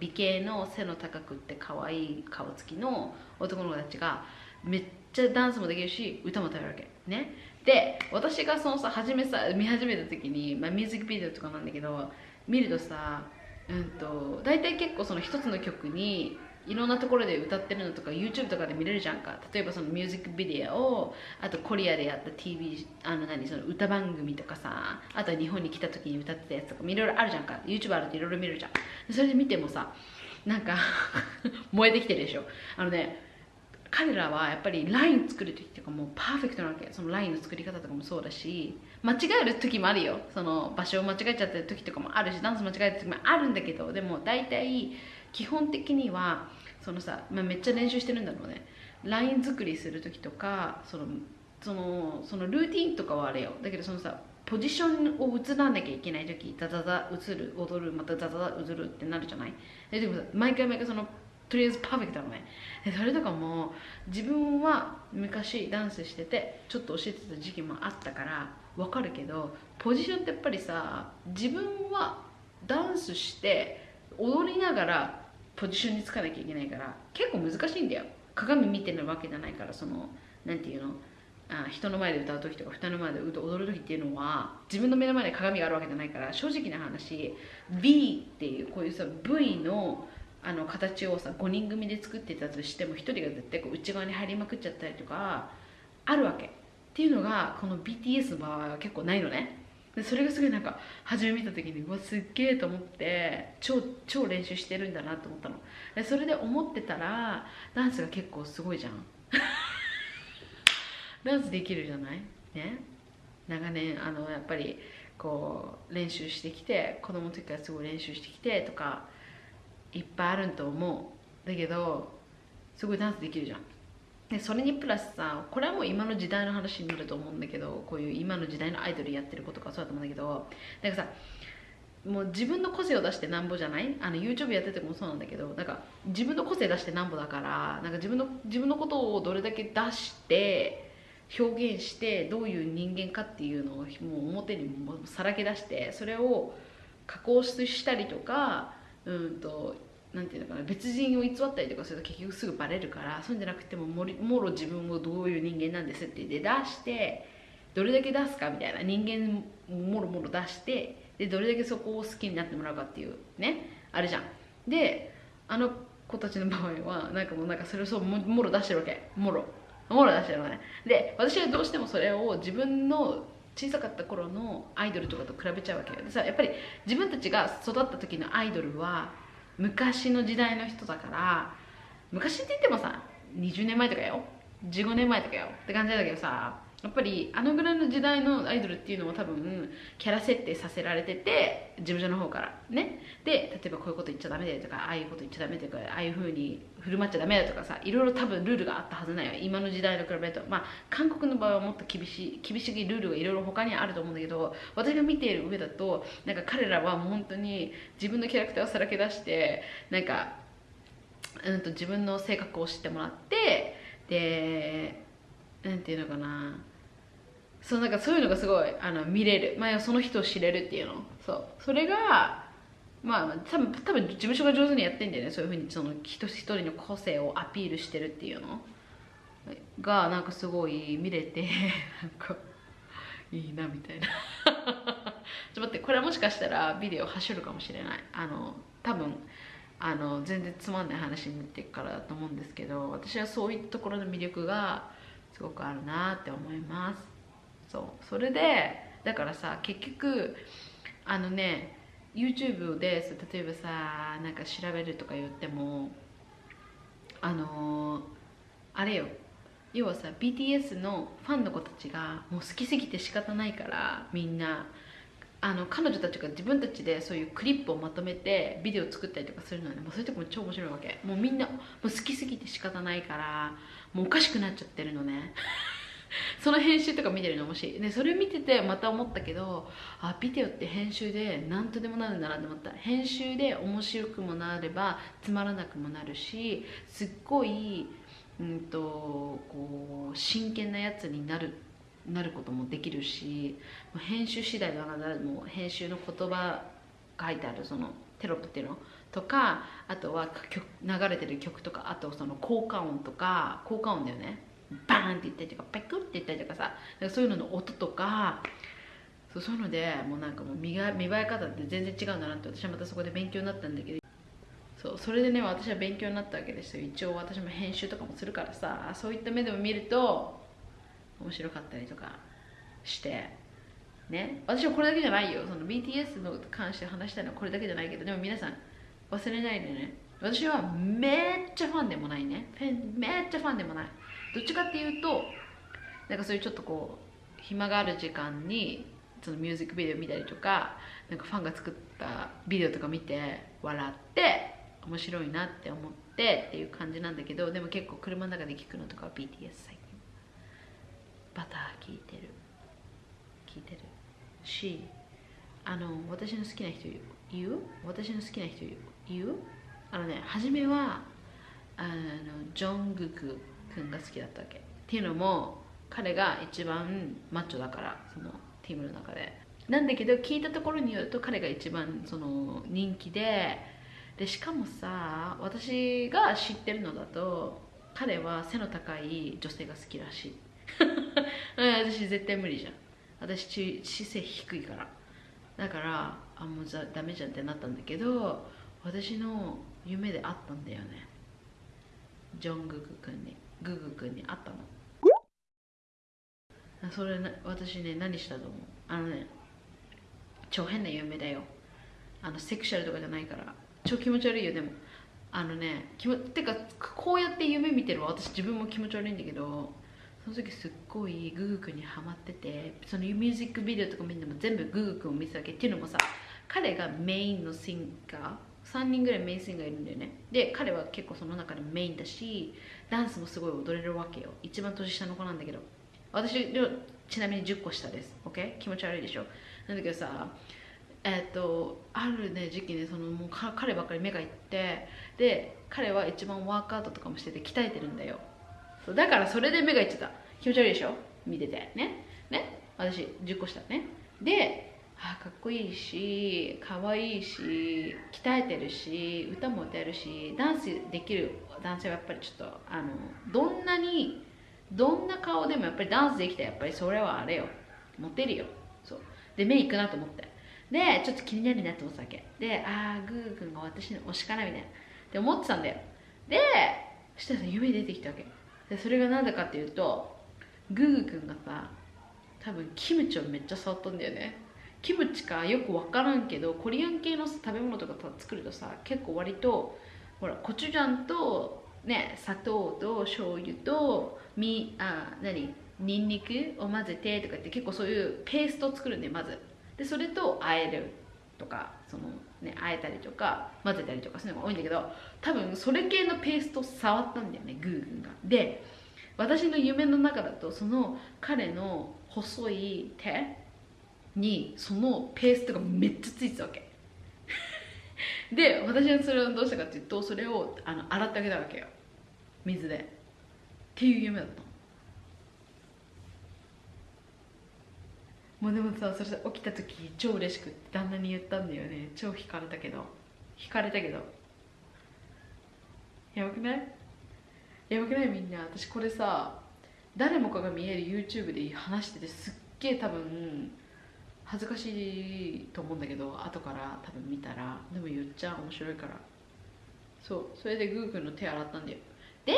美形の背の高くって可愛い顔つきの男の子たちがめっちゃダンスもできるし歌も歌えるわけ。ね。で私がそのさ初めさ見始めた時に、まあ、ミュージックビデオとかなんだけど見るとさうんと大体結構その一つの曲にいろんなところで歌ってるのとか YouTube とかで見れるじゃんか。例えばそのミュージックビデオをあとコリアでやった TV あの何その歌番組とかさあとは日本に来た時に歌ってたやつとかいろいろあるじゃんか。YouTube あるといろいろ見るじゃん。それで見てもさなんか 燃えてきてるでしょ。あのね彼らはやっぱりライン作る時とかもうパーフェクトなわけそのラインの作り方とかもそうだし間違える時もあるよ。その場所を間違えちゃってる時とかもあるしダンス間違える時もあるんだけどでも大体基本的にはそのさ、まあ、めっちゃ練習してるんだろうね。ライン作りする時とかそのそのそのルーティンとかはあれよ。だけどそのさポジションを移らなきゃいけない時ザザザ移る踊るまたザザザ移るってなるじゃない？ででも毎回毎回そのとりあえずパーフェクトなのね。それとかも自分は昔ダンスしててちょっと教えてた時期もあったからわかるけどポジションってやっぱりさ自分はダンスして踊りながらポジションにつかなきゃいけないから結構難しいんだよ。鏡見てるわけじゃないからそのなんていうの？あ人の前で歌う時とか二人の前で踊る時っていうのは自分の目の前に鏡があるわけじゃないから正直な話 V っていうこういうさ V のあの形をさ5人組で作ってたとしても1人が絶対こう内側に入りまくっちゃったりとかあるわけ。っていうのがこの BTS の場合は結構ないのね。でそれがすごいなんか初め見た時にうわすっげえと思って超超練習してるんだなと思ったの。でそれで思ってたらダンスが結構すごいじゃん。ダンスできるじゃない？ね？長年あのやっぱりこう練習してきて子供の時からすごい練習してきてとかいっぱいあると思う。だけどすごいダンスできるじゃん。でそれにプラスさこれはもう今の時代の話になると思うんだけどこういう今の時代のアイドルやってる子とかそうだと思うんだけどなんかさもう自分の個性を出してなんぼじゃない？あの YouTube やっててもそうなんだけどなんか自分の個性出してなんぼだからなんか自分の自分のことをどれだけ出して表現してどういう人間かっていうのをもう表にもさらけ出してそれを加工したりとかうんとなんていうのかな別人を偽ったりとかすると結局すぐバレるからそうじゃなくてももりもろ自分をどういう人間なんですってで出してどれだけ出すかみたいな人間もろもろ出してでどれだけそこを好きになってもらうかっていうねあるじゃん。であの子たちの場合はなんかもうなんかそれをそうももろ出してるわけ。もろ。もろ出してるのね。で私はどうしてもそれを自分の小さかった頃のアイドルとかと比べちゃうわけよ。でさやっぱり自分たちが育った時のアイドルは昔の時代の人だから昔って言ってもさ20年前とかよ。15年前とかよ。って感じだけどさやっぱりあのぐらいの時代のアイドルっていうのは多分キャラ設定させられてて事務所の方からね。で例えばこういうこと言っちゃダメだとかああいうこと言っちゃダメとかああいうふうに振る舞っちゃダメだとかさいろいろ多分ルールがあったはずないよ。今の時代と比べると。まあ韓国の場合はもっと厳しい厳しいルールがいろいろ他にあると思うんだけど私が見ている上だとなんか彼らはもう本当に自分のキャラクターをさらけ出してなんかうんと自分の性格を知ってもらってでなんていうのかな。そうなんかそういうのがすごいあの見れる、まあ、その人を知れるっていうの。そう。それがまあ多分多分事務所が上手にやってんだよねそういうふうにその一人一人の個性をアピールしてるっていうの。がなんかすごい見れて なんかいいなみたいな。ちょっと待ってこれはもしかしたらビデオ走るかもしれない。あの多分あの全然つまんない話になっていくからだと思うんですけど私はそういうところの魅力がすごくあるなって思います。そう。それでだからさ結局あのね YouTube で例えばさなんか調べるとか言ってもあのーあれよ。要はさ BTS のファンの子たちがもう好きすぎて仕方ないからみんな。あの彼女たちが自分たちでそういうクリップをまとめてビデオ作ったりとかするのね。もうそういうとこも超面白いわけ。もうみんなもう好きすぎて仕方ないからもうおかしくなっちゃってるのね。その編集とか見てるの面白い。でそれ見ててまた思ったけどあビデオって編集で何とでもなるんだなって思った。編集で面白くもなればつまらなくもなるしすっごい、うん、とこう真剣なやつになるなることもできるし編集次第だからもう編集の言葉書いてあるそのテロップっていうのとかあとは曲流れてる曲とかあとその効果音とか効果音だよね。バーンって言ったりとかペクって言ったりとかさそういうのの音とかそうそういうのでもうなんかもう見が見栄え方って全然違うんだなって私はまたそこで勉強になったんだけどそうそれでね私は勉強になったわけですよ。一応私も編集とかもするからさそういった目でも見ると面白かったりとかしてね。私はこれだけじゃないよ。その BTS の関して話したいのはこれだけじゃないけどでも皆さん忘れないでね。私はめっちゃファンでもないね。めっちゃファンでもない。どっちかっていうとなんかそういうちょっとこう暇がある時間にそのミュージックビデオ見たりとかなんかファンが作ったビデオとか見て笑って面白いなって思ってっていう感じなんだけどでも結構車の中で聞くのとかは BTS 最近。バター聞いてる。聞いてる。しあの私の好きな人言う？私の好きな人言う？あのね初めはあのジョングク。君が好きだったわけ。っていうのも彼が一番マッチョだからそのチームの中で。なんだけど聞いたところによると彼が一番その人気ででしかもさ私が知ってるのだと彼は背の高い女性が好きらしい。私絶対無理じゃん。私姿勢低いから。だからあもうじゃダメじゃんってなったんだけど私の夢であったんだよね。ジョングク君に。グーグー君に会ったの。それ私ね何したと思う？あのね超変な夢だよ。あのセクシャルとかじゃないから。超気持ち悪いよでも。あのね気もてかこうやって夢見てるわ。私自分も気持ち悪いんだけど。その時すっごいグーグー君にハマってて。そのミュージックビデオとか見ても全部グーグー君を見てたわけ。っていうのもさ彼がメインのシンガー3人ぐらいメインシンガーいるんだよね。で彼は結構その中でメインだしダンスもすごい踊れるわけよ。一番年下の子なんだけど。私ちなみに10個下です。OK 気持ち悪いでしょ？なんだけどさえっ、とあるね時期ねそのもう彼ばっかり目がいってで彼は一番ワークアウトとかもしてて鍛えてるんだよ。だからそれで目がいってた。気持ち悪いでしょ？見てて。ね？ね？私10個下ね。であかっこいいし可愛いいし鍛えてるし歌も歌えるしダンスできる男性はやっぱりちょっとあのどんなにどんな顔でもやっぱりダンスできたらやっぱりそれはあれよ。モテるよ。そう。で目いくなと思って。でちょっと気になるなと思ったわけ。でああグー君が私の推しかなみたいな。って思ってたんだよ。でそしたら夢出てきたわけ。でそれが何だかっていうとグーグー君がさ多分キムチをめっちゃ触ったんだよね。キムチかよく分からんけどコリアン系の食べ物とか作るとさ結構割とほらコチュジャンとね砂糖と醤油とみあ何ニンニクを混ぜてとかって結構そういうペーストを作るんでまず。でそれと和えるとかそのね和えたりとか混ぜたりとかそういうのが多いんだけど多分それ系のペースト触ったんだよねグーグンが。で私の夢の中だとその彼の細い手にそのペーストがめっちゃついてたわけ。で私はそれをどうしたかっていうとそれをあの洗ってあげたわけよ。水で。っていう夢だったもうでもさそれさ起きた時超嬉しくって旦那に言ったんだよね。超惹かれたけど。惹かれたけど。やばくない？やばくない？みんな。私これさ誰もかが見える YouTube で話しててすっげえ多分恥ずかしいと思うんだけど後から多分見たらでも言っちゃ面白いから。そうそれでグーくんの手洗ったんだよ。で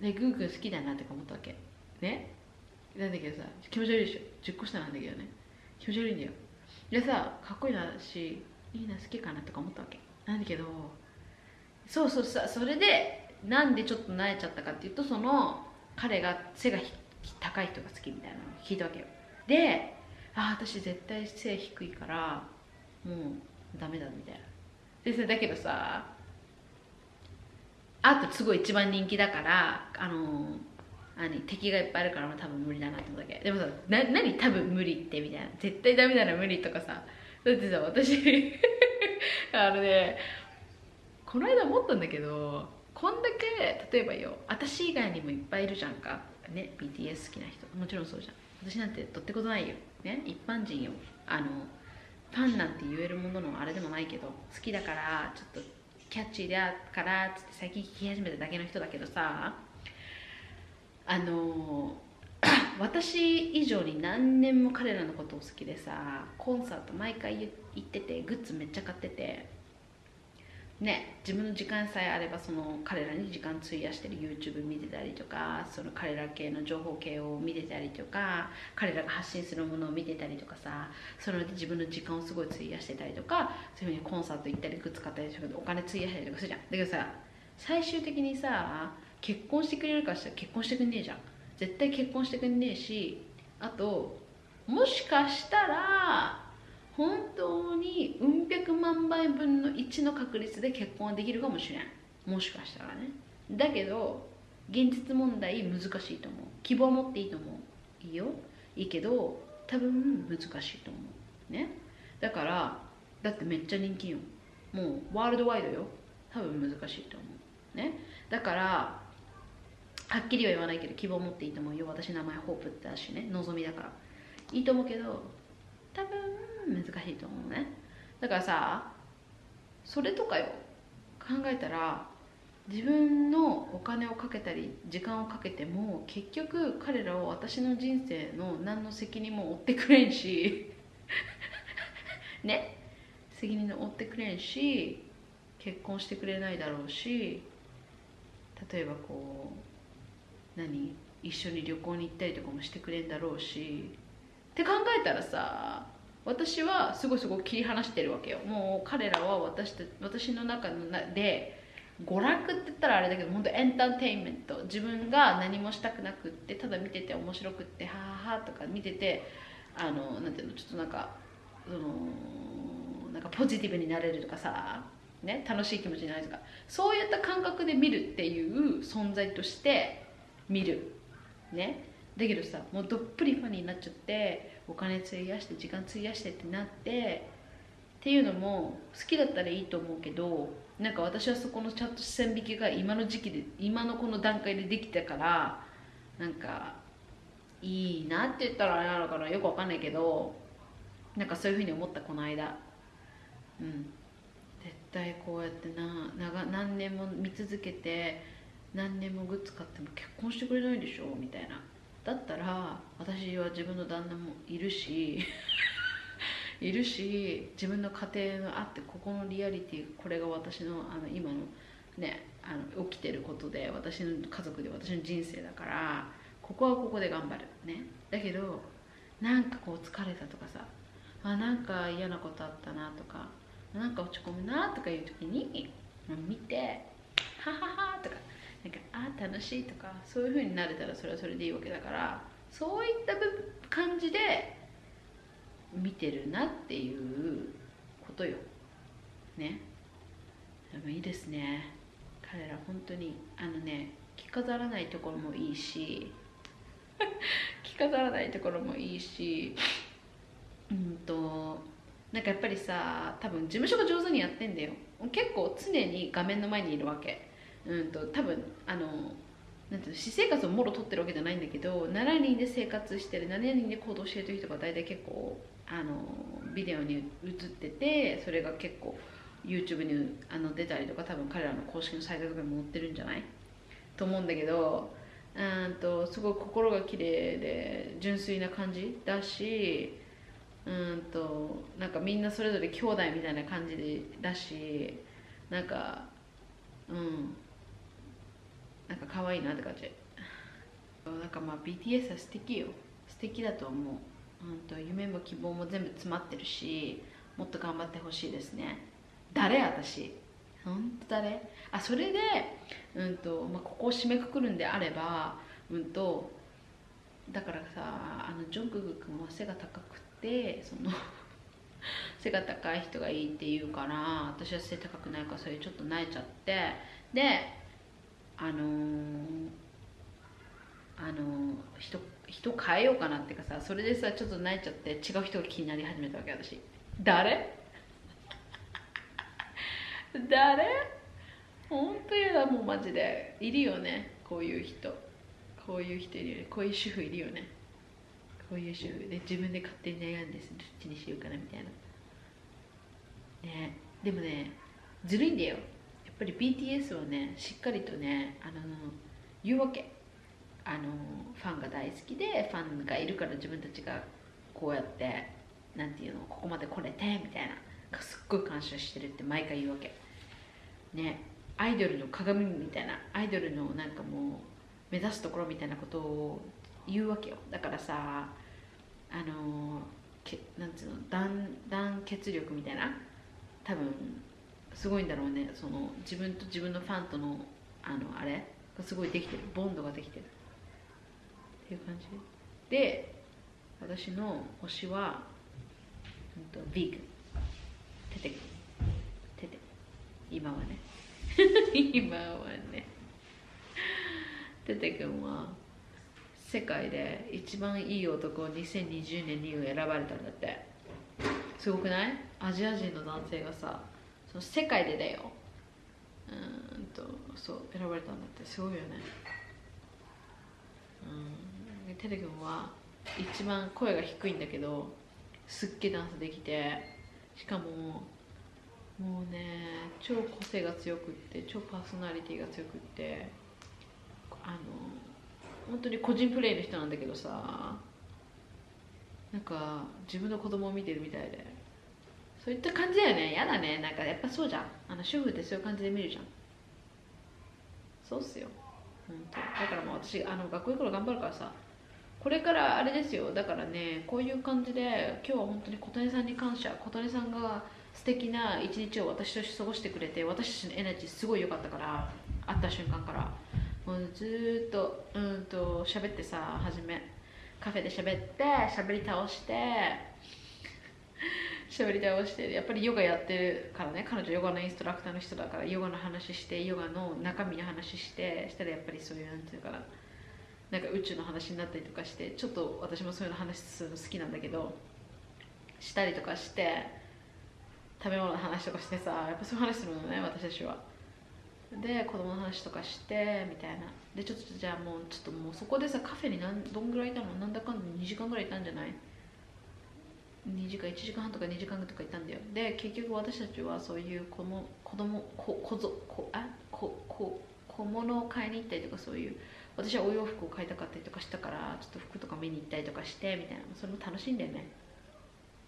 でグーくん好きだなって思ったわけ。ね。なんだけどさ気持ち悪いでしょ。10個下なんだけどね。気持ち悪いんだよ。でさかっこいいなしいいな好きかなとか思ったわけ。なんだけどそうそうさそれでなんでちょっと慣れちゃったかっていうとその彼が背が高い人が好きみたいなのを聞いたわけよ。であ私絶対背低いからもうダメだみたいな。でさだけどさあとすごい一番人気だからあの何敵がいっぱいあるから多分無理だなって思っただけ。でもさな何多分無理ってみたいな。絶対ダメなら無理とかさ。だってさ私 あのねこの間思ったんだけどこんだけ例えばよ私以外にもいっぱいいるじゃんか。ね BTS 好きな人。もちろんそうじゃん。私なんてどってことないよ。ね一般人よあのファンなんて言えるもののあれでもないけど好きだからちょっとキャッチーだからっつって最近聞き始めただけの人だけどさあの 私以上に何年も彼らのことを好きでさコンサート毎回行っててグッズめっちゃ買っててね自分の時間さえあればその彼らに時間費やしてる YouTube 見てたりとかその彼ら系の情報系を見てたりとか彼らが発信するものを見てたりとかさそれで自分の時間をすごい費やしてたりとかそういうふうにコンサート行ったりグッズ買ったりとかお金費やしたりとかするじゃん。だけどさ最終的にさ結婚してくれるかしたら結婚してくんねえじゃん。絶対結婚してくんねえしあともしかしたら本当にうん百万倍分の1の確率で結婚はできるかもしれん。もしかしたらね。だけど現実問題難しいと思う。希望持っていいと思う。いいよ。いいけど多分難しいと思う。ね。だからだってめっちゃ人気よ。もうワールドワイドよ。多分難しいと思う。ね。だからはっきりは言わないけど希望持っていいと思うよ。私名前ホープってだしね。望みだから。いいと思うけど多分難しいと思うね。だからさそれとかよ。考えたら自分のお金をかけたり時間をかけても結局彼らは私の人生の何の責任も負ってくれんし。ね。責任を負ってくれんし結婚してくれないだろうし。例えばこう何？一緒に旅行に行ったりとかもしてくれんだろうし。って考えたらさ私はすごいすごい切り離してるわけよ。もう彼らは私た私の中のなで娯楽って言ったらあれだけど本当エンターテインメント。自分が何もしたくなくってただ見てて面白くってはははとか見ててあのなんていうのちょっとなんかそのなんかポジティブになれるとかさ、ね、楽しい気持ちになるとか。そういった感覚で見るっていう存在として見る。ね。だけどさもうどっぷりファニーになっちゃってお金費やして時間費やしてってなってっていうのも好きだったらいいと思うけどなんか私はそこのちゃんと線引きが今の時期で今のこの段階でできたからなんかいいなって言ったらあれなのかなよくわかんないけどなんかそういうふうに思ったこの間。うん。絶対こうやってな長何年も見続けて何年もグッズ買っても結婚してくれないでしょみたいな。だったら私は自分の旦那もいるし いるし自分の家庭があってここのリアリティこれが私のあの今のねあの起きてることで私の家族で私の人生だからここはここで頑張る。ね。だけどなんかこう疲れたとかさあなんか嫌なことあったなとかなんか落ち込むなとかいう時に見てはははとかなんかあ楽しいとかそういう風になれたらそれはそれでいいわけだからそういった感じで見てるなっていうことよ。ね。でもいいですね。彼ら本当にあのね着飾らないところもいいし 着飾らないところもいいしうんとなんかやっぱりさ多分事務所が上手にやってんだよ。結構常に画面の前にいるわけ。うんと多分あのなんていうの私生活をもろ取ってるわけじゃないんだけど7人で生活してる7人で行動してる時とか大体結構あのビデオに映っててそれが結構 YouTube にあの出たりとか多分彼らの公式のサイトとかにも載ってるんじゃない？と思うんだけどうんとすごい心が綺麗で純粋な感じだしうんとなんかみんなそれぞれ兄弟みたいな感じでだしなんかうん。なんか可愛いなって感じ。なんかまあ BTS は素敵よ。素敵だと思う、うん、と夢も希望も全部詰まってるしもっと頑張ってほしいですね。誰？私。本当誰？あそれで、うんとまあ、ここを締めくくるんであれば、うんとだからさあのジョングク君は背が高くてその 背が高い人がいいって言うから私は背高くないからそれちょっと泣いちゃって。であのーあの人人変えようかなっていうかさそれでさちょっと泣いちゃって違う人が気になり始めたわけ私。誰？誰？本当やだもうマジで。いるよねこういう人。こういう人いるよね。こういう主婦いるよね。こういう主婦で自分で勝手に悩んでどっちにしようかなみたいな。ね。でもねずるいんだよ。ぱり BTS はねしっかりとねあの言うわけ。あのファンが大好きでファンがいるから自分たちがこうやってなんていうのここまで来れてみたいな。すっごい感謝してるって毎回言うわけ。ねアイドルの鏡みたいなアイドルのなんかもう目指すところみたいなことを言うわけよ。だからさあのけなんつうの団団結力みたいな。多分すごいんだろうね。その自分と自分のファンとのあのあれ？がすごいできてる。ボンドができてる。っていう感じ。で私の推しは、うん、とビーグ。テテテテ。今はね。今はね。テテ君は世界で一番いい男を2020年に選ばれたんだって。すごくない？アジア人の男性がさその世界でだよ。うんとそう選ばれたんだって。すごいよね。うん。テレ君は一番声が低いんだけどすっげえダンスできてしかももうね超個性が強くって超パーソナリティが強くってあの本当に個人プレイの人なんだけどさなんか自分の子供を見てるみたいで。そういった感じだよね。やだね。なんかやっぱそうじゃん。あの主婦ってそういう感じで見るじゃん。そうっすよ。本当。だからもう私あの学校行くの頑張るからさ。これからあれですよ。だからねこういう感じで今日は本当に小谷さんに感謝。小谷さんが素敵な一日を私として過ごしてくれて私たちのエナジーすごい良かったから会った瞬間から。もうずっとうんと喋ってさ初め。カフェで喋って喋り倒して。喋り倒してやっぱりヨガやってるからね彼女ヨガのインストラクターの人だからヨガの話してヨガの中身の話してしたらやっぱりそういうなんていうかななんか宇宙の話になったりとかしてちょっと私もそういうの話するの好きなんだけどしたりとかして食べ物の話とかしてさやっぱそういう話するのね私たちは。で子供の話とかしてみたいな。でちょっとじゃあもうちょっともうそこでさカフェになんどんぐらいいたの？なんだかんだ2時間ぐらいいたんじゃない？2時間1時間半とか2時間とかいたんだよ。で結局私たちはそういう子も子供ここぞこあここ小物を買いに行ったりとかそういう私はお洋服を買いたかったりとかしたからちょっと服とか見に行ったりとかしてみたいな。それも楽しいんだよね。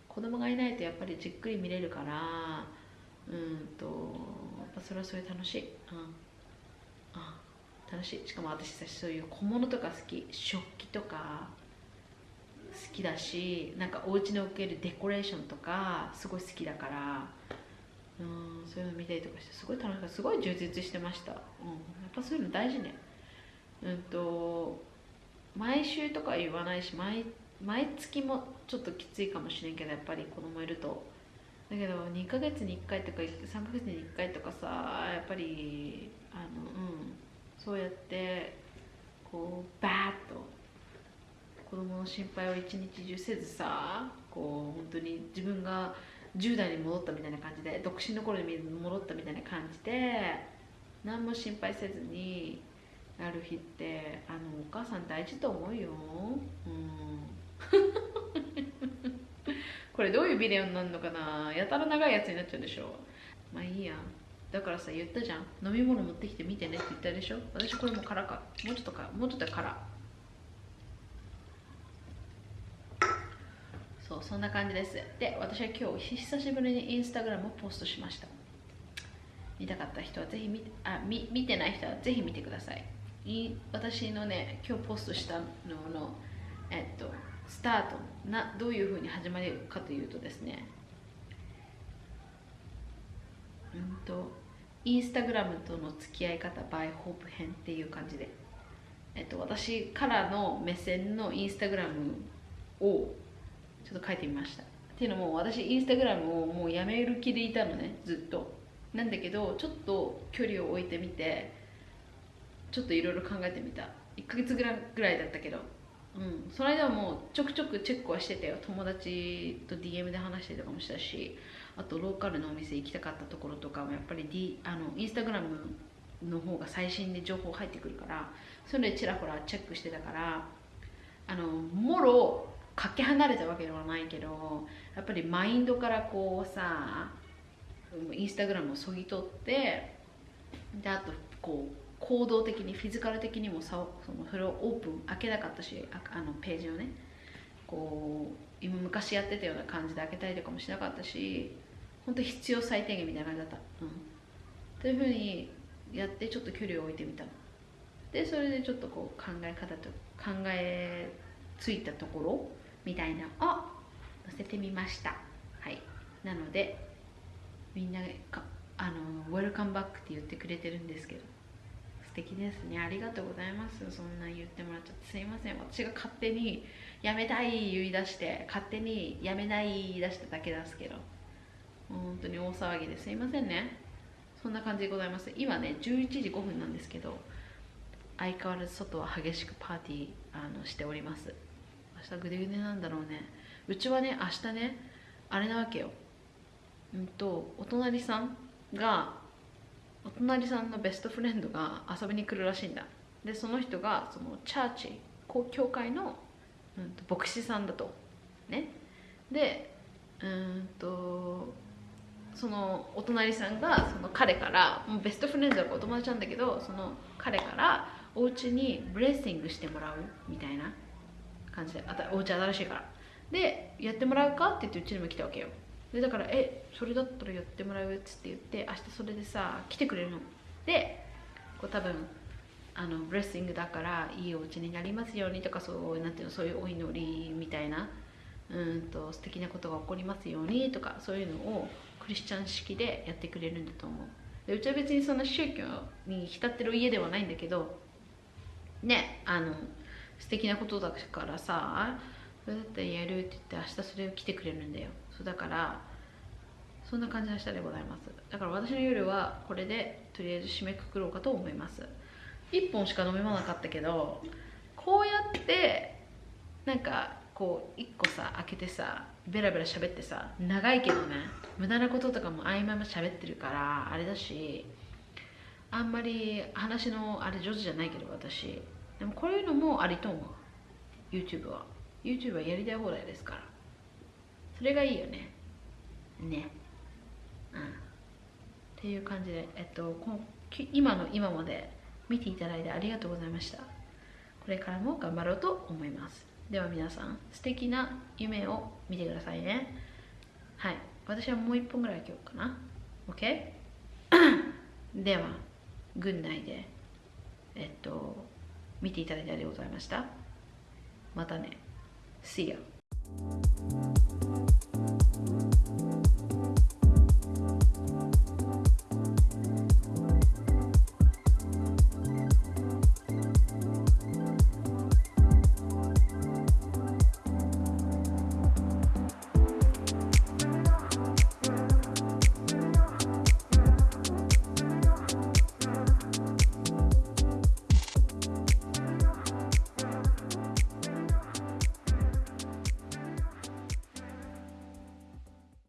子供がいないとやっぱりじっくり見れるからうんとやっぱそれはそれ楽しい。うん、うん、楽しい。しかも私たちそういう小物とか好き。食器とかきだしなんかお家に置けるデコレーションとかすごい好きだからうんそういうの見たりとかしてすごい楽しかった。すごい充実してました、うん、やっぱそういうの大事ね。うんと毎週とか言わないし毎毎月もちょっときついかもしれんけどやっぱり子供いると。だけど2ヶ月に1回とか3ヶ月に1回とかさやっぱりあのうんそうやってこうバーッと子供の心配を一日中せずさこう本当に自分が10代に戻ったみたいな感じで独身の頃に戻ったみたいな感じで何も心配せずになる日ってあのお母さん大事と思うよ。うん。これどういうビデオになるのかな。やたら長いやつになっちゃうでしょまあいいや。だからさ言ったじゃん。飲み物持ってきて見てねって言ったでしょ。私これも空かもうちょっとか。もうちょっと空そんな感じです。で私は今日久しぶりにインスタグラムをポストしました。見たかった人はぜひ見てあ見見てない人はぜひ見てください。私のね今日ポストしたののえっとスタートなどういうふうに始まるかというとですねうんとインスタグラムとの付き合い方 by ホープ編っていう感じで、えっと、私からの目線のインスタグラムをちょっと書いてみました。っていうのも私インスタグラムをもうやめる気でいたのねずっと。なんだけどちょっと距離を置いてみてちょっといろいろ考えてみた。1ヶ月ぐらいだったけど。うん。その間はもうちょくちょくチェックはしてたよ。友達と DM で話してたかもしたしあとローカルのお店行きたかったところとかもやっぱり、D、あのインスタグラムの方が最新で情報入ってくるからそれでちらほらチェックしてたからあのもろかけ離れたわけではないけどやっぱりマインドからこうさインスタグラムをそぎ取ってであとこう行動的にフィジカル的にもさそのそれをオープン開けなかったしああのページをねこう今昔やってたような感じで開けたりとかもしなかったし本当必要最低限みたいな感じだった、うん、というふうにやってちょっと距離を置いてみた。でそれでちょっとこう考え方と考えついたところみたいなを載せてみました。はい。なのでみんなかあの「ウェルカムバック」って言ってくれてるんですけど。素敵ですね。ありがとうございます。そんな言ってもらっちゃって。すいません。私が勝手にやめたい言い出して勝手にやめない言い出しただけですけど。本当に大騒ぎで。すいませんね。そんな感じでございます。今ね11時5分なんですけど相変わらず外は激しくパーティーあのしております。明日グデグデなんだろうね。うちはね明日ねあれなわけよ。うんとお隣さんがお隣さんのベストフレンドが遊びに来るらしいんだ。でその人がそのチャーチ公教会の、うん、と牧師さんだと。ね。でうんとそのお隣さんがその彼からもうベストフレンドだからお友達なんだけどその彼からお家に blessing してもらうみたいな。感じであたお家新しいから。でやってもらうか？って言ってうちにも来たわけよ。でだから「えそれだったらやってもらう」っつって言って明日それでさ来てくれるの。でこう多分あの blessing だからいいお家になりますようにとかそうなんていうのそういうお祈りみたいな。うんと素敵なことが起こりますようにとかそういうのをクリスチャン式でやってくれるんだと思う。でうちは別にそんな宗教に浸ってる家ではないんだけどねあの素敵なことだからさそれだったらやるって言って明日それを来てくれるんだよ。そうだからそんな感じの明日でございます。だから私の夜はこれでとりあえず締めくくろうかと思います。1本しか飲み物なかったけどこうやってなんかこう1個さ開けてさベラベラ喋ってさ長いけどね無駄なこととかも合間も喋ってるからあれだしあんまり話のあれ上手じゃないけど私。でもこういうのもありと思う。YouTube は。YouTube はやりたい放題ですから。それがいいよね。ね。うん。っていう感じでえっとこき今の今まで見ていただいてありがとうございました。これからも頑張ろうと思います。では皆さん素敵な夢を見てくださいね。はい。私はもう一本ぐらい今日かな。OK? では軍内でえっと見ていただいてありがとうございました。またね。See ya